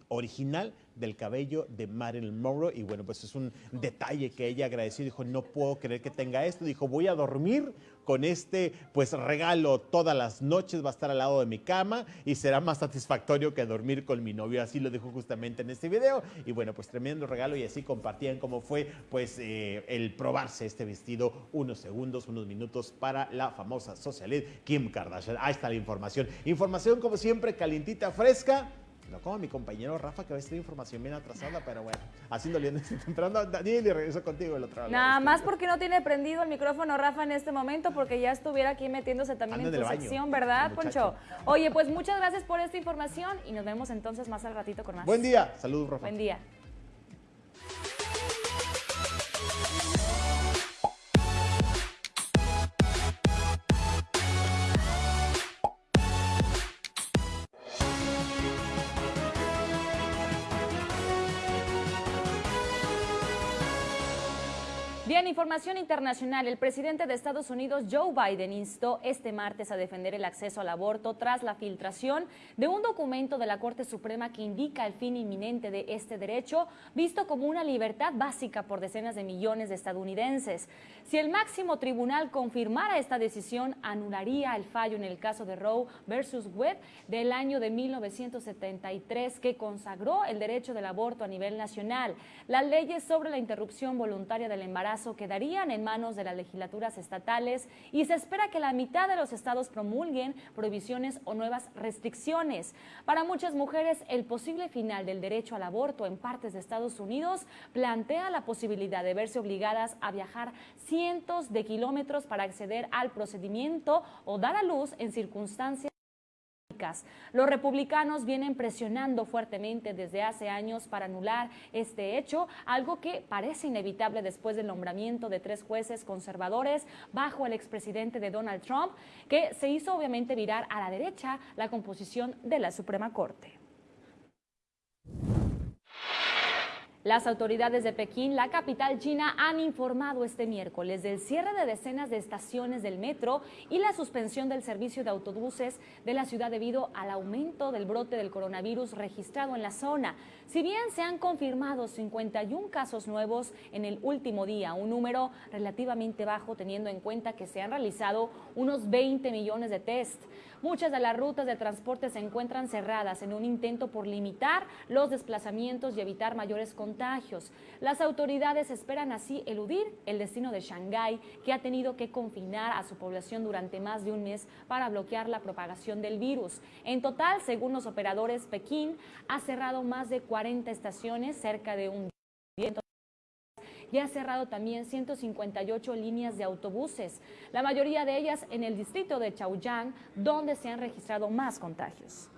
original del cabello de Marilyn Monroe y bueno, pues es un detalle que ella agradeció, dijo, no puedo creer que tenga esto, dijo, voy a dormir con este pues regalo todas las noches, va a estar al lado de mi cama y será más satisfactorio que dormir con mi novio, así lo dijo justamente en este video y bueno, pues tremendo regalo y así compartían cómo fue pues eh, el probarse este vestido unos segundos, unos minutos para la famosa socialite Kim Kardashian. Ahí está la información. Información como siempre calientita, fresca no como mi compañero Rafa, que a estar información bien atrasada, pero bueno, haciendo <laughs> entrando Daniel y regreso contigo el otro lado. Nada más porque no tiene prendido el micrófono Rafa en este momento, porque ya estuviera aquí metiéndose también en tu sección, ¿verdad, Poncho? Oye, pues muchas gracias por esta información y nos vemos entonces más al ratito con más. Buen día, saludos, Rafa. Buen día. Información internacional. El presidente de Estados Unidos, Joe Biden, instó este martes a defender el acceso al aborto tras la filtración de un documento de la Corte Suprema que indica el fin inminente de este derecho, visto como una libertad básica por decenas de millones de estadounidenses. Si el máximo tribunal confirmara esta decisión, anularía el fallo en el caso de Roe versus Wade del año de 1973 que consagró el derecho del aborto a nivel nacional. Las leyes sobre la interrupción voluntaria del embarazo quedarían en manos de las legislaturas estatales y se espera que la mitad de los estados promulguen prohibiciones o nuevas restricciones. Para muchas mujeres, el posible final del derecho al aborto en partes de Estados Unidos plantea la posibilidad de verse obligadas a viajar cientos de kilómetros para acceder al procedimiento o dar a luz en circunstancias los republicanos vienen presionando fuertemente desde hace años para anular este hecho, algo que parece inevitable después del nombramiento de tres jueces conservadores bajo el expresidente de Donald Trump, que se hizo obviamente virar a la derecha la composición de la Suprema Corte. Las autoridades de Pekín, la capital china, han informado este miércoles del cierre de decenas de estaciones del metro y la suspensión del servicio de autobuses de la ciudad debido al aumento del brote del coronavirus registrado en la zona. Si bien se han confirmado 51 casos nuevos en el último día, un número relativamente bajo teniendo en cuenta que se han realizado unos 20 millones de test. Muchas de las rutas de transporte se encuentran cerradas en un intento por limitar los desplazamientos y evitar mayores contagios. Las autoridades esperan así eludir el destino de Shanghái, que ha tenido que confinar a su población durante más de un mes para bloquear la propagación del virus. En total, según los operadores, Pekín ha cerrado más de 40 estaciones, cerca de un y ha cerrado también 158 líneas de autobuses, la mayoría de ellas en el distrito de Chaoyang, donde se han registrado más contagios.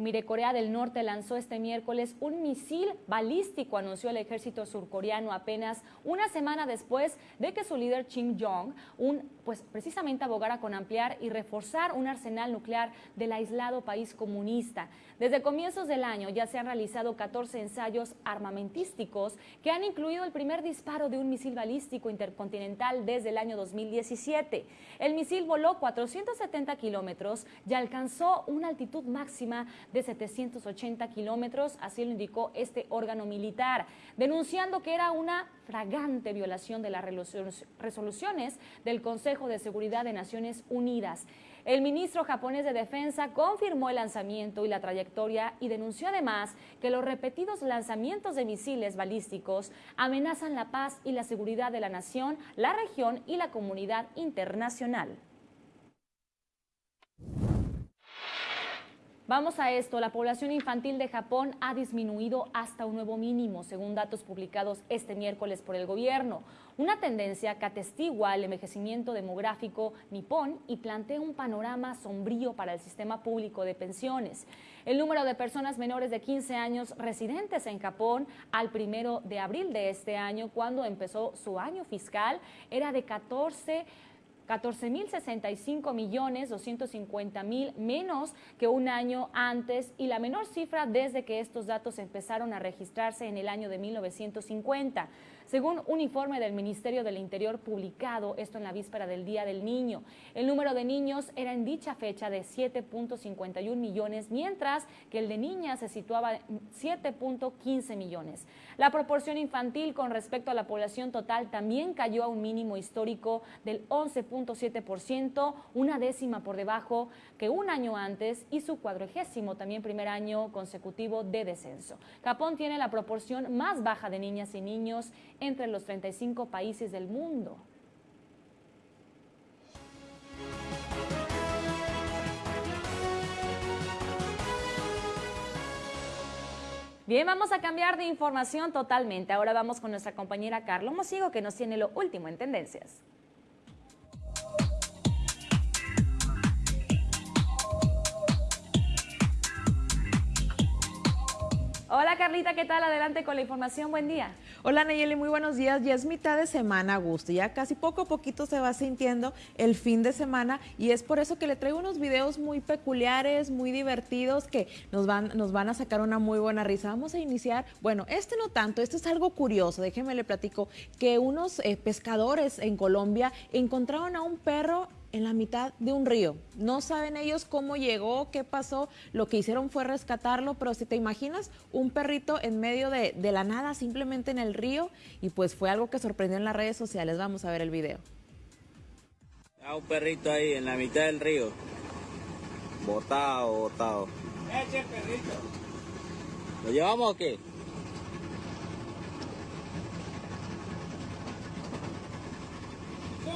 Mire, Corea del Norte lanzó este miércoles un misil balístico, anunció el ejército surcoreano apenas una semana después de que su líder Kim Jong, un, pues precisamente abogara con ampliar y reforzar un arsenal nuclear del aislado país comunista. Desde comienzos del año ya se han realizado 14 ensayos armamentísticos que han incluido el primer disparo de un misil balístico intercontinental desde el año 2017. El misil voló 470 kilómetros y alcanzó una altitud máxima de 780 kilómetros, así lo indicó este órgano militar, denunciando que era una fragante violación de las resoluciones del Consejo de Seguridad de Naciones Unidas. El ministro japonés de Defensa confirmó el lanzamiento y la trayectoria y denunció además que los repetidos lanzamientos de misiles balísticos amenazan la paz y la seguridad de la nación, la región y la comunidad internacional. Vamos a esto, la población infantil de Japón ha disminuido hasta un nuevo mínimo, según datos publicados este miércoles por el gobierno. Una tendencia que atestigua el envejecimiento demográfico nipón y plantea un panorama sombrío para el sistema público de pensiones. El número de personas menores de 15 años residentes en Japón al primero de abril de este año, cuando empezó su año fiscal, era de 14 14.065 millones 250 mil menos que un año antes y la menor cifra desde que estos datos empezaron a registrarse en el año de 1950 según un informe del Ministerio del Interior publicado, esto en la víspera del Día del Niño. El número de niños era en dicha fecha de 7.51 millones, mientras que el de niñas se situaba en 7.15 millones. La proporción infantil con respecto a la población total también cayó a un mínimo histórico del 11.7%, una décima por debajo que un año antes y su cuadragésimo también primer año consecutivo de descenso. Japón tiene la proporción más baja de niñas y niños entre los 35 países del mundo. Bien, vamos a cambiar de información totalmente. Ahora vamos con nuestra compañera Carlos Mosigo que nos tiene lo último en tendencias. Hola Carlita, ¿qué tal? Adelante con la información, buen día. Hola Nayeli, muy buenos días. Ya es mitad de semana, Augusto. Ya casi poco a poquito se va sintiendo el fin de semana y es por eso que le traigo unos videos muy peculiares, muy divertidos que nos van, nos van a sacar una muy buena risa. Vamos a iniciar, bueno, este no tanto, este es algo curioso. Déjenme le platico que unos eh, pescadores en Colombia encontraron a un perro en la mitad de un río. No saben ellos cómo llegó, qué pasó, lo que hicieron fue rescatarlo, pero si te imaginas un perrito en medio de, la nada, simplemente en el río, y pues fue algo que sorprendió en las redes sociales. Vamos a ver el video. un perrito ahí en la mitad del río. Botado, botado. Eche perrito. ¿Lo llevamos o qué?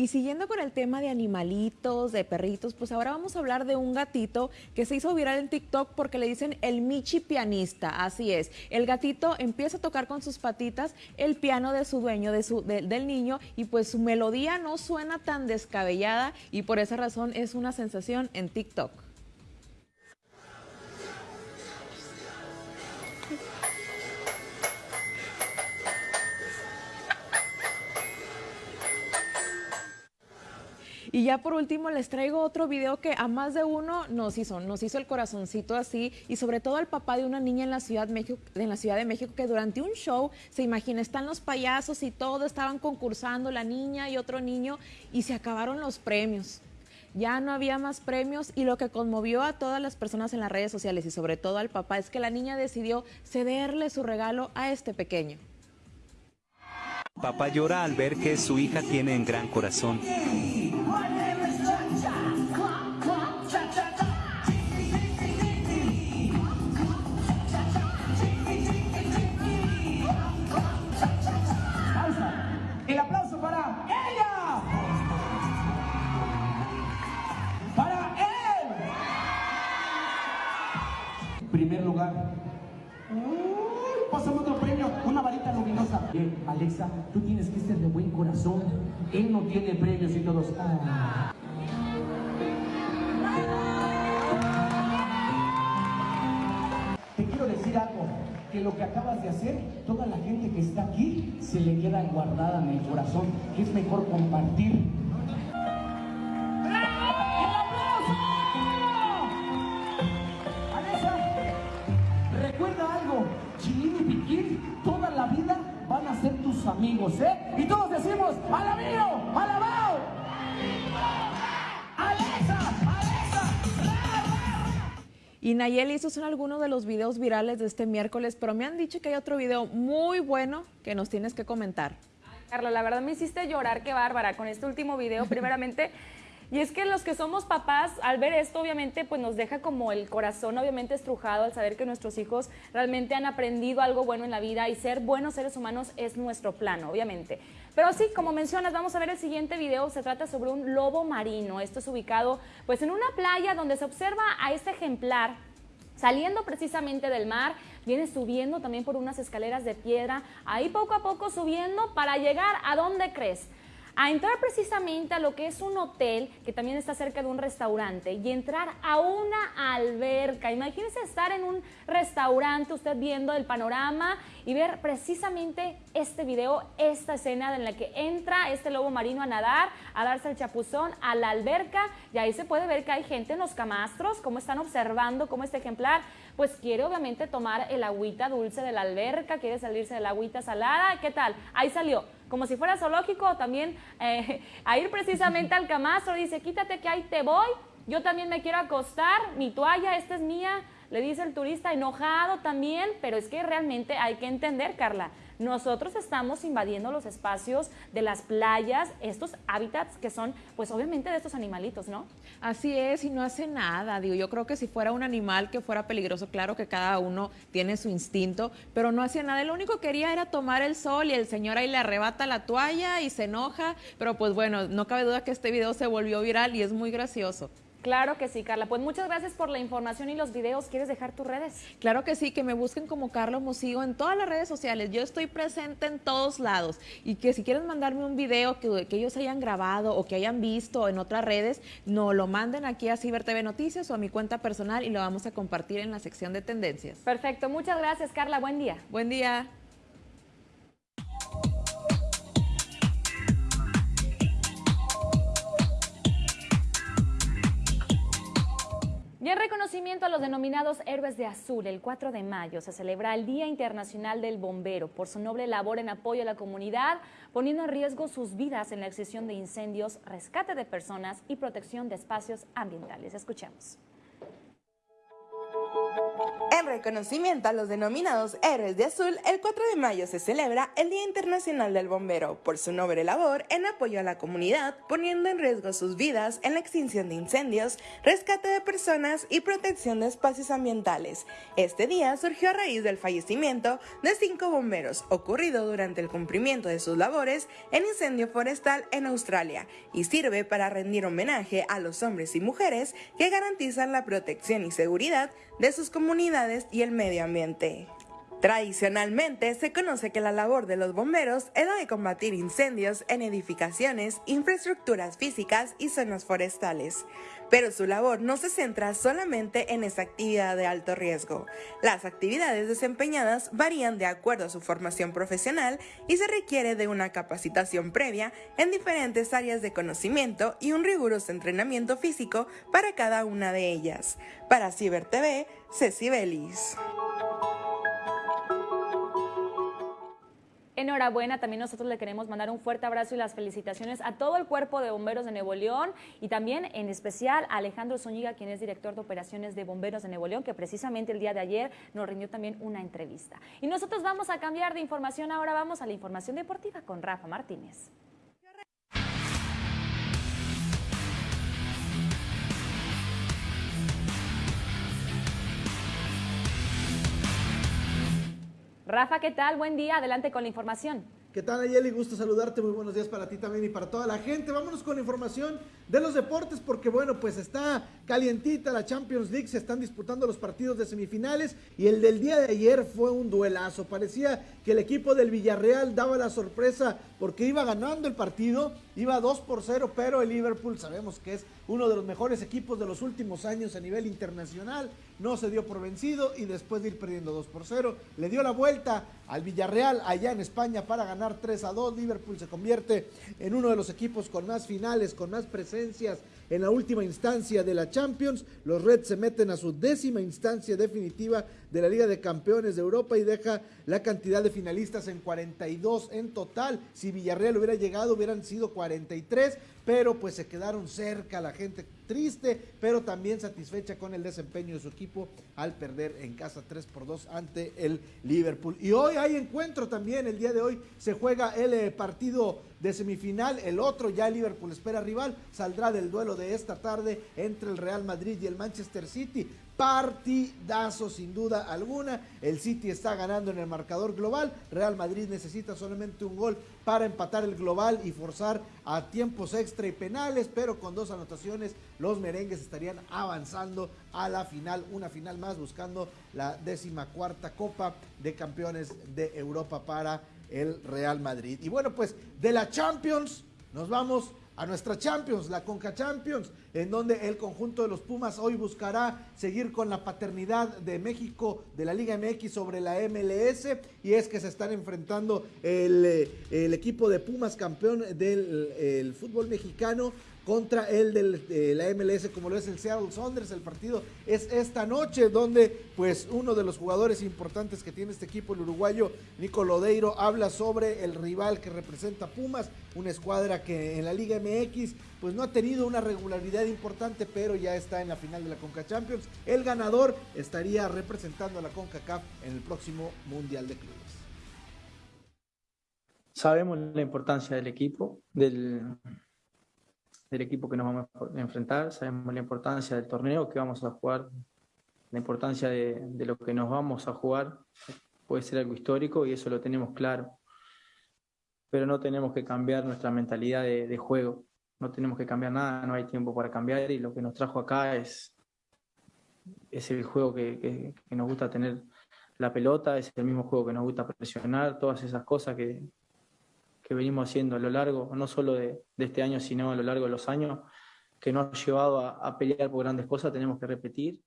Y siguiendo con el tema de animalitos, de perritos, pues ahora vamos a hablar de un gatito que se hizo viral en TikTok porque le dicen el Michi pianista. Así es. El gatito empieza a tocar con sus patitas el piano de su dueño, de su, del niño, y pues su melodía no suena tan descabellada y por esa razón es una sensación en TikTok. Y ya por último les traigo otro video que a más de uno nos hizo, nos hizo el corazoncito así y sobre todo al papá de una niña en la Ciudad México, en la Ciudad de México que durante un show, se imagina, están los payasos y todo, estaban concursando la niña y otro niño y se acabaron los premios ya no había más premios y lo que conmovió a todas las personas en las redes sociales y sobre todo al papá es que la niña decidió cederle su regalo a este pequeño. Papá llora al ver que su hija tiene un gran corazón. Primer lugar. Pásame otro premio, una varita luminosa. Bien, Alexa, tú tienes que ser de buen corazón. Él no tiene premios y todos. Ah. Te quiero decir algo, que lo que acabas de hacer, toda la gente que está aquí se le queda guardada en el corazón, que es mejor compartir. Y Nayeli, esos son algunos de los videos virales de este miércoles, pero me han dicho que hay otro video muy bueno que nos tienes que comentar. Carla, la verdad me hiciste llorar, qué bárbara, con este último video, <laughs> primeramente. Y es que los que somos papás, al ver esto, obviamente, pues nos deja como el corazón, obviamente, estrujado al saber que nuestros hijos realmente han aprendido algo bueno en la vida y ser buenos seres humanos es nuestro plano, obviamente. Pero sí, como mencionas, vamos a ver el siguiente video. Se trata sobre un lobo marino. Esto es ubicado, pues, en una playa donde se observa a este ejemplar saliendo precisamente del mar, viene subiendo también por unas escaleras de piedra, ahí poco a poco subiendo para llegar a dónde crees a entrar precisamente a lo que es un hotel que también está cerca de un restaurante y entrar a una alberca. Imagínense estar en un restaurante, usted viendo el panorama y ver precisamente este video, esta escena en la que entra este lobo marino a nadar, a darse el chapuzón a la alberca y ahí se puede ver que hay gente en los camastros, cómo están observando cómo este ejemplar pues quiere obviamente tomar el agüita dulce de la alberca, quiere salirse de la agüita salada, ¿qué tal? Ahí salió como si fuera zoológico, también eh, <laughs> a ir precisamente al camastro, dice, quítate que ahí te voy, yo también me quiero acostar, mi toalla, esta es mía, le dice el turista enojado también, pero es que realmente hay que entender, Carla, nosotros estamos invadiendo los espacios de las playas, estos hábitats que son, pues obviamente de estos animalitos, ¿no? Así es, y no hace nada, digo, yo creo que si fuera un animal que fuera peligroso, claro que cada uno tiene su instinto, pero no hacía nada, lo único que quería era tomar el sol y el señor ahí le arrebata la toalla y se enoja, pero pues bueno, no cabe duda que este video se volvió viral y es muy gracioso. Claro que sí, Carla. Pues muchas gracias por la información y los videos. ¿Quieres dejar tus redes? Claro que sí, que me busquen como Carlos Musigo en todas las redes sociales. Yo estoy presente en todos lados y que si quieren mandarme un video que, que ellos hayan grabado o que hayan visto en otras redes, no lo manden aquí a Ciber TV Noticias o a mi cuenta personal y lo vamos a compartir en la sección de tendencias. Perfecto. Muchas gracias, Carla. Buen día. Buen día. Y en reconocimiento a los denominados héroes de azul, el 4 de mayo se celebra el Día Internacional del Bombero por su noble labor en apoyo a la comunidad, poniendo en riesgo sus vidas en la extinción de incendios, rescate de personas y protección de espacios ambientales. Escuchemos. En reconocimiento a los denominados héroes de azul, el 4 de mayo se celebra el Día Internacional del Bombero por su noble labor en apoyo a la comunidad, poniendo en riesgo sus vidas en la extinción de incendios, rescate de personas y protección de espacios ambientales. Este día surgió a raíz del fallecimiento de cinco bomberos ocurrido durante el cumplimiento de sus labores en incendio forestal en Australia y sirve para rendir homenaje a los hombres y mujeres que garantizan la protección y seguridad de sus comunidades y el medio ambiente. Tradicionalmente se conoce que la labor de los bomberos es la de combatir incendios en edificaciones, infraestructuras físicas y zonas forestales. Pero su labor no se centra solamente en esa actividad de alto riesgo. Las actividades desempeñadas varían de acuerdo a su formación profesional y se requiere de una capacitación previa en diferentes áreas de conocimiento y un riguroso entrenamiento físico para cada una de ellas. Para Ciber TV, Ceci Belis. Enhorabuena, también nosotros le queremos mandar un fuerte abrazo y las felicitaciones a todo el cuerpo de bomberos de Nuevo León y también en especial a Alejandro Zúñiga, quien es director de operaciones de bomberos de Nuevo León, que precisamente el día de ayer nos rindió también una entrevista. Y nosotros vamos a cambiar de información, ahora vamos a la información deportiva con Rafa Martínez. Rafa, ¿qué tal? Buen día, adelante con la información. ¿Qué tal, Ayeli? Gusto saludarte. Muy buenos días para ti también y para toda la gente. Vámonos con información de los deportes porque, bueno, pues está calientita la Champions League. Se están disputando los partidos de semifinales y el del día de ayer fue un duelazo. Parecía que el equipo del Villarreal daba la sorpresa porque iba ganando el partido, iba 2 por 0, pero el Liverpool sabemos que es uno de los mejores equipos de los últimos años a nivel internacional. No se dio por vencido y después de ir perdiendo 2 por 0, le dio la vuelta al Villarreal allá en España para ganar 3 a 2. Liverpool se convierte en uno de los equipos con más finales, con más presencias en la última instancia de la Champions. Los Reds se meten a su décima instancia definitiva de la Liga de Campeones de Europa y deja la cantidad de finalistas en 42 en total. Si Villarreal hubiera llegado hubieran sido 43, pero pues se quedaron cerca la gente triste, pero también satisfecha con el desempeño de su equipo al perder en casa 3 por 2 ante el Liverpool. Y hoy hay encuentro también, el día de hoy se juega el eh, partido de semifinal, el otro ya el Liverpool espera rival, saldrá del duelo de esta tarde entre el Real Madrid y el Manchester City partidazo sin duda alguna. El City está ganando en el marcador global. Real Madrid necesita solamente un gol para empatar el global y forzar a tiempos extra y penales, pero con dos anotaciones los merengues estarían avanzando a la final, una final más buscando la décima cuarta Copa de Campeones de Europa para el Real Madrid. Y bueno, pues de la Champions nos vamos a nuestra Champions, la Conca Champions, en donde el conjunto de los Pumas hoy buscará seguir con la paternidad de México de la Liga MX sobre la MLS y es que se están enfrentando el, eh, equipo de Pumas campeón del fútbol mexicano contra el de la MLS como lo es el Seattle Saunders. El partido es esta noche donde pues uno de los jugadores importantes que tiene este equipo, el uruguayo Nico Lodeiro, habla sobre el rival que representa Pumas, una escuadra que en la Liga MX pues no ha tenido una regularidad importante, pero ya está en la final de la Conca Champions. El ganador estaría representando a la CONCACAF en el próximo Mundial de Clubes. Sabemos la importancia del equipo, del, del equipo que nos vamos a enfrentar, sabemos la importancia del torneo que vamos a jugar, la importancia de, lo que nos vamos a jugar, puede ser algo histórico y eso lo tenemos claro. Pero no tenemos que cambiar nuestra mentalidad de, juego, no tenemos que cambiar nada, no hay tiempo para cambiar y lo que nos trajo acá es, es el juego que nos gusta tener la pelota, es el mismo juego que nos gusta presionar, todas esas cosas que, que venimos haciendo a lo largo, no solo de, este año, sino a lo largo de los años, que nos ha llevado a, pelear por grandes cosas, tenemos que repetir.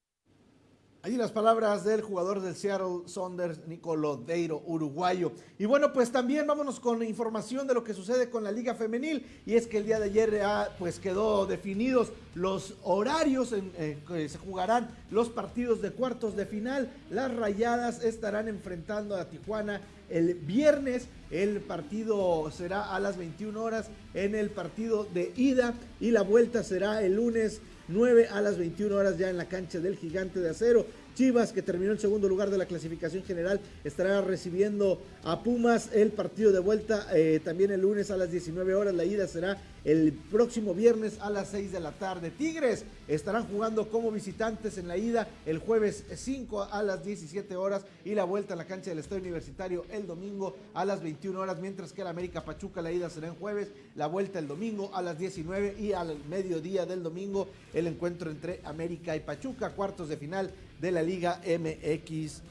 Allí las palabras del jugador del Seattle Saunders, Nicolo Deiro, uruguayo. Y bueno, pues también vámonos con información de lo que sucede con la Liga Femenil. Y es que el día de ayer ya pues quedó definidos los horarios en eh, que se jugarán los partidos de cuartos de final. Las rayadas estarán enfrentando a Tijuana el viernes. El partido será a las 21 horas en el partido de ida y la vuelta será el lunes 9 a las 21 horas ya en la cancha del Gigante de Acero. Chivas, que terminó en segundo lugar de la clasificación general, estará recibiendo a Pumas el partido de vuelta eh, también el lunes a las 19 horas. La ida será el próximo viernes a las 6 de la tarde. Tigres estarán jugando como visitantes en la ida el jueves 5 a las 17 horas y la vuelta a la cancha del Estadio Universitario el domingo a las 21 horas, mientras que el América Pachuca la ida será en jueves, la vuelta el domingo a las 19 y al mediodía del domingo el encuentro entre América y Pachuca, cuartos de final de la Liga MX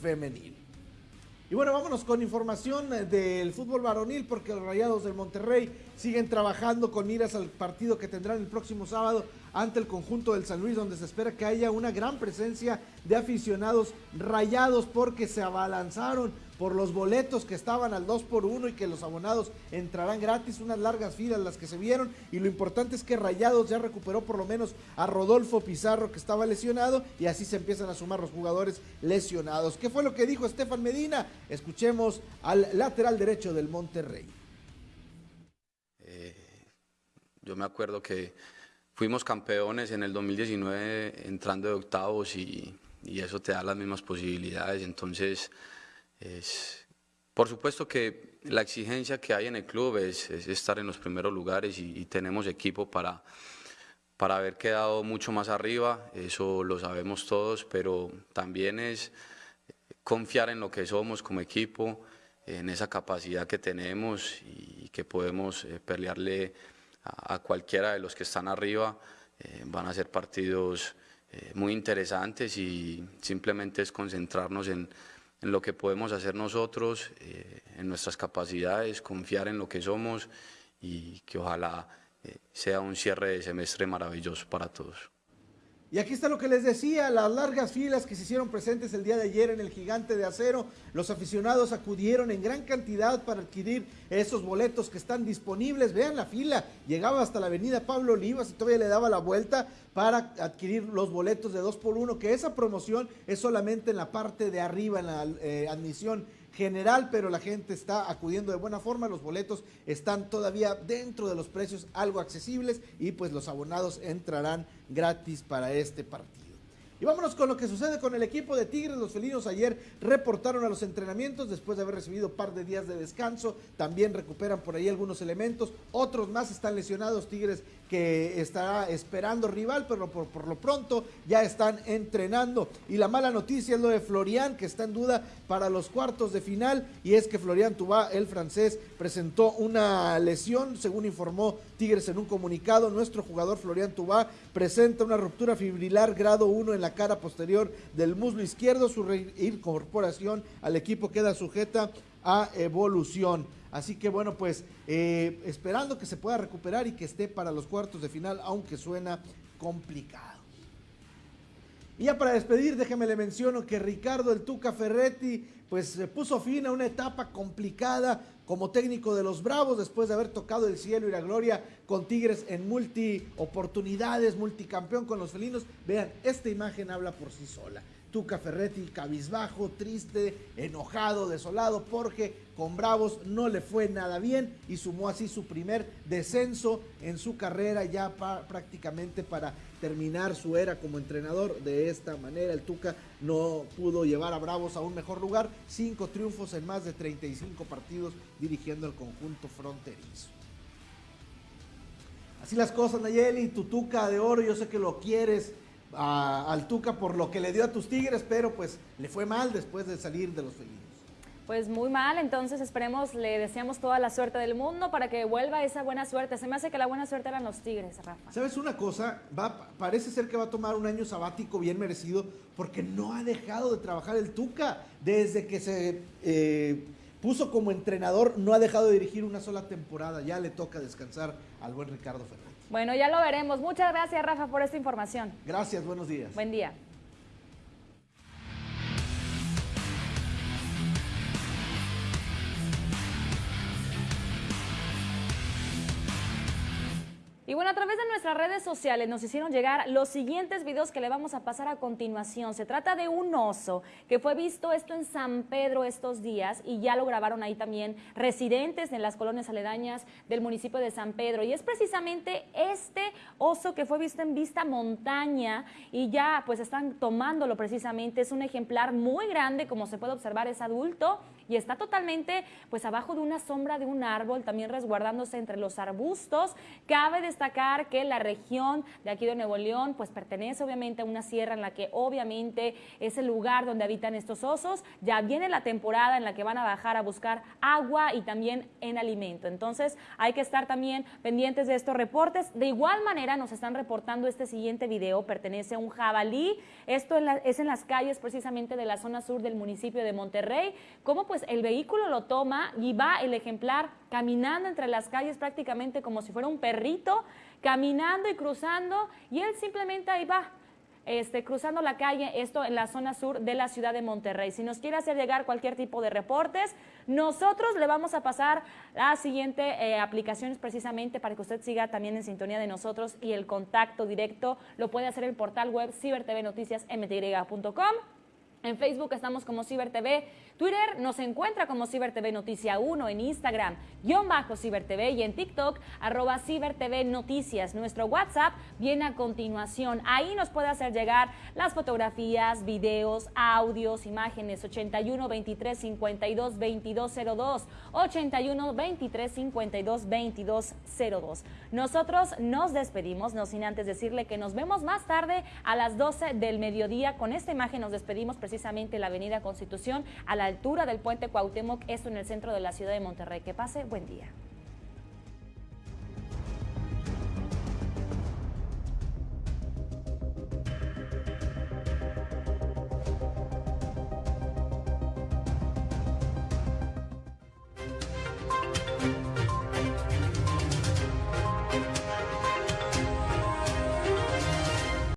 femenil. Y bueno, vámonos con información del fútbol varonil porque los Rayados del Monterrey siguen trabajando con miras al partido que tendrán el próximo sábado ante el conjunto del San Luis, donde se espera que haya una gran presencia de aficionados rayados porque se abalanzaron por los boletos que estaban al 2 por 1 y que los abonados entrarán gratis, unas largas filas las que se vieron y lo importante es que Rayados ya recuperó por lo menos a Rodolfo Pizarro que estaba lesionado y así se empiezan a sumar los jugadores lesionados. ¿Qué fue lo que dijo Estefan Medina? Escuchemos al lateral derecho del Monterrey. Eh, yo me acuerdo que fuimos campeones en el 2019 entrando de octavos y, y eso te da las mismas posibilidades, entonces es, por supuesto que la exigencia que hay en el club es, estar en los primeros lugares y, tenemos equipo para, para haber quedado mucho más arriba, eso lo sabemos todos, pero también es confiar en lo que somos como equipo, en esa capacidad que tenemos y que podemos eh, pelearle a, cualquiera de los que están arriba. Eh, van a ser partidos eh, muy interesantes y simplemente es concentrarnos en, en lo que podemos hacer nosotros, eh, en nuestras capacidades, confiar en lo que somos y que ojalá eh, sea un cierre de semestre maravilloso para todos. Y aquí está lo que les decía, las largas filas que se hicieron presentes el día de ayer en el Gigante de Acero. Los aficionados acudieron en gran cantidad para adquirir esos boletos que están disponibles. Vean la fila, llegaba hasta la avenida Pablo Olivas y todavía le daba la vuelta para adquirir los boletos de 2 por 1 que esa promoción es solamente en la parte de arriba, en la eh, admisión general, pero la gente está acudiendo de buena forma, los boletos están todavía dentro de los precios algo accesibles y pues los abonados entrarán gratis para este partido. Y vámonos con lo que sucede con el equipo de Tigres. Los felinos ayer reportaron a los entrenamientos después de haber recibido par de días de descanso. También recuperan por ahí algunos elementos. Otros más están lesionados. Tigres que estará esperando rival, pero por, por, lo pronto ya están entrenando. Y la mala noticia es lo de Florian, que está en duda para los cuartos de final, y es que Florian Tubá, el francés, presentó una lesión, según informó Tigres en un comunicado. Nuestro jugador Florian Tubá presenta una ruptura fibrilar grado 1 en la cara posterior del muslo izquierdo. Su reincorporación al equipo queda sujeta a evolución. Así que bueno, pues eh, esperando que se pueda recuperar y que esté para los cuartos de final, aunque suena complicado. Y ya para despedir, déjeme le menciono que Ricardo el Tuca Ferretti pues se puso fin a una etapa complicada como técnico de los Bravos después de haber tocado el cielo y la gloria con Tigres en multi oportunidades, multicampeón con los felinos. Vean, esta imagen habla por sí sola. Tuca Ferretti cabizbajo, triste, enojado, desolado, porque con Bravos no le fue nada bien y sumó así su primer descenso en su carrera ya prácticamente para terminar su era como entrenador. De esta manera el Tuca no pudo llevar a Bravos a un mejor lugar. Cinco triunfos en más de 35 partidos dirigiendo el conjunto fronterizo. Así las cosas, Nayeli, tu Tuca de oro, yo sé que lo quieres a, al Tuca por lo que le dio a tus Tigres, pero pues le fue mal después de salir de los felinos. Pues muy mal, entonces esperemos, le deseamos toda la suerte del mundo para que vuelva esa buena suerte. Se me hace que la buena suerte eran los Tigres, Rafa. ¿Sabes una cosa? Va, parece ser que va a tomar un año sabático bien merecido porque no ha dejado de trabajar el Tuca. Desde que se eh, puso como entrenador, no ha dejado de dirigir una sola temporada. Ya le toca descansar al buen Ricardo Fernández. Bueno, ya lo veremos. Muchas gracias, Rafa, por esta información. Gracias, buenos días. Buen día. Y bueno, a través de nuestras redes sociales nos hicieron llegar los siguientes videos que le vamos a pasar a continuación. Se trata de un oso que fue visto esto en San Pedro estos días y ya lo grabaron ahí también residentes en las colonias aledañas del municipio de San Pedro. Y es precisamente este oso que fue visto en Vista Montaña y ya pues están tomándolo precisamente. Es un ejemplar muy grande, como se puede observar, es adulto y está totalmente pues abajo de una sombra de un árbol, también resguardándose entre los arbustos. Cabe destacar que la región de aquí de Nuevo León pues pertenece obviamente a una sierra en la que obviamente es el lugar donde habitan estos osos. Ya viene la temporada en la que van a bajar a buscar agua y también en alimento. Entonces hay que estar también pendientes de estos reportes. De igual manera nos están reportando este siguiente video, pertenece a un jabalí. Esto es en las calles precisamente de la zona sur del municipio de Monterrey. ¿Cómo pues el vehículo lo toma y va el ejemplar caminando entre las calles prácticamente como si fuera un perrito, caminando y cruzando, y él simplemente ahí va. Este, cruzando la calle, esto en la zona sur de la ciudad de Monterrey. Si nos quiere hacer llegar cualquier tipo de reportes, nosotros le vamos a pasar las siguientes eh, aplicaciones precisamente para que usted siga también en sintonía de nosotros y el contacto directo lo puede hacer el portal web cibertvnoticiasmty.com. En Facebook estamos como CiberTV, Twitter nos encuentra como CiberTV Noticia 1, en Instagram, guion bajo CiberTV y en TikTok, arroba CiberTV Noticias. Nuestro WhatsApp viene a continuación. Ahí nos puede hacer llegar las fotografías, videos, audios, imágenes, 81 23 52 22 02, 81 23 52 22 02. Nosotros nos despedimos, no sin antes decirle que nos vemos más tarde a las 12 del mediodía. Con esta imagen nos despedimos precisamente en la avenida Constitución, a la altura del puente Cuauhtémoc, esto en el centro de la ciudad de Monterrey. Que pase, buen día.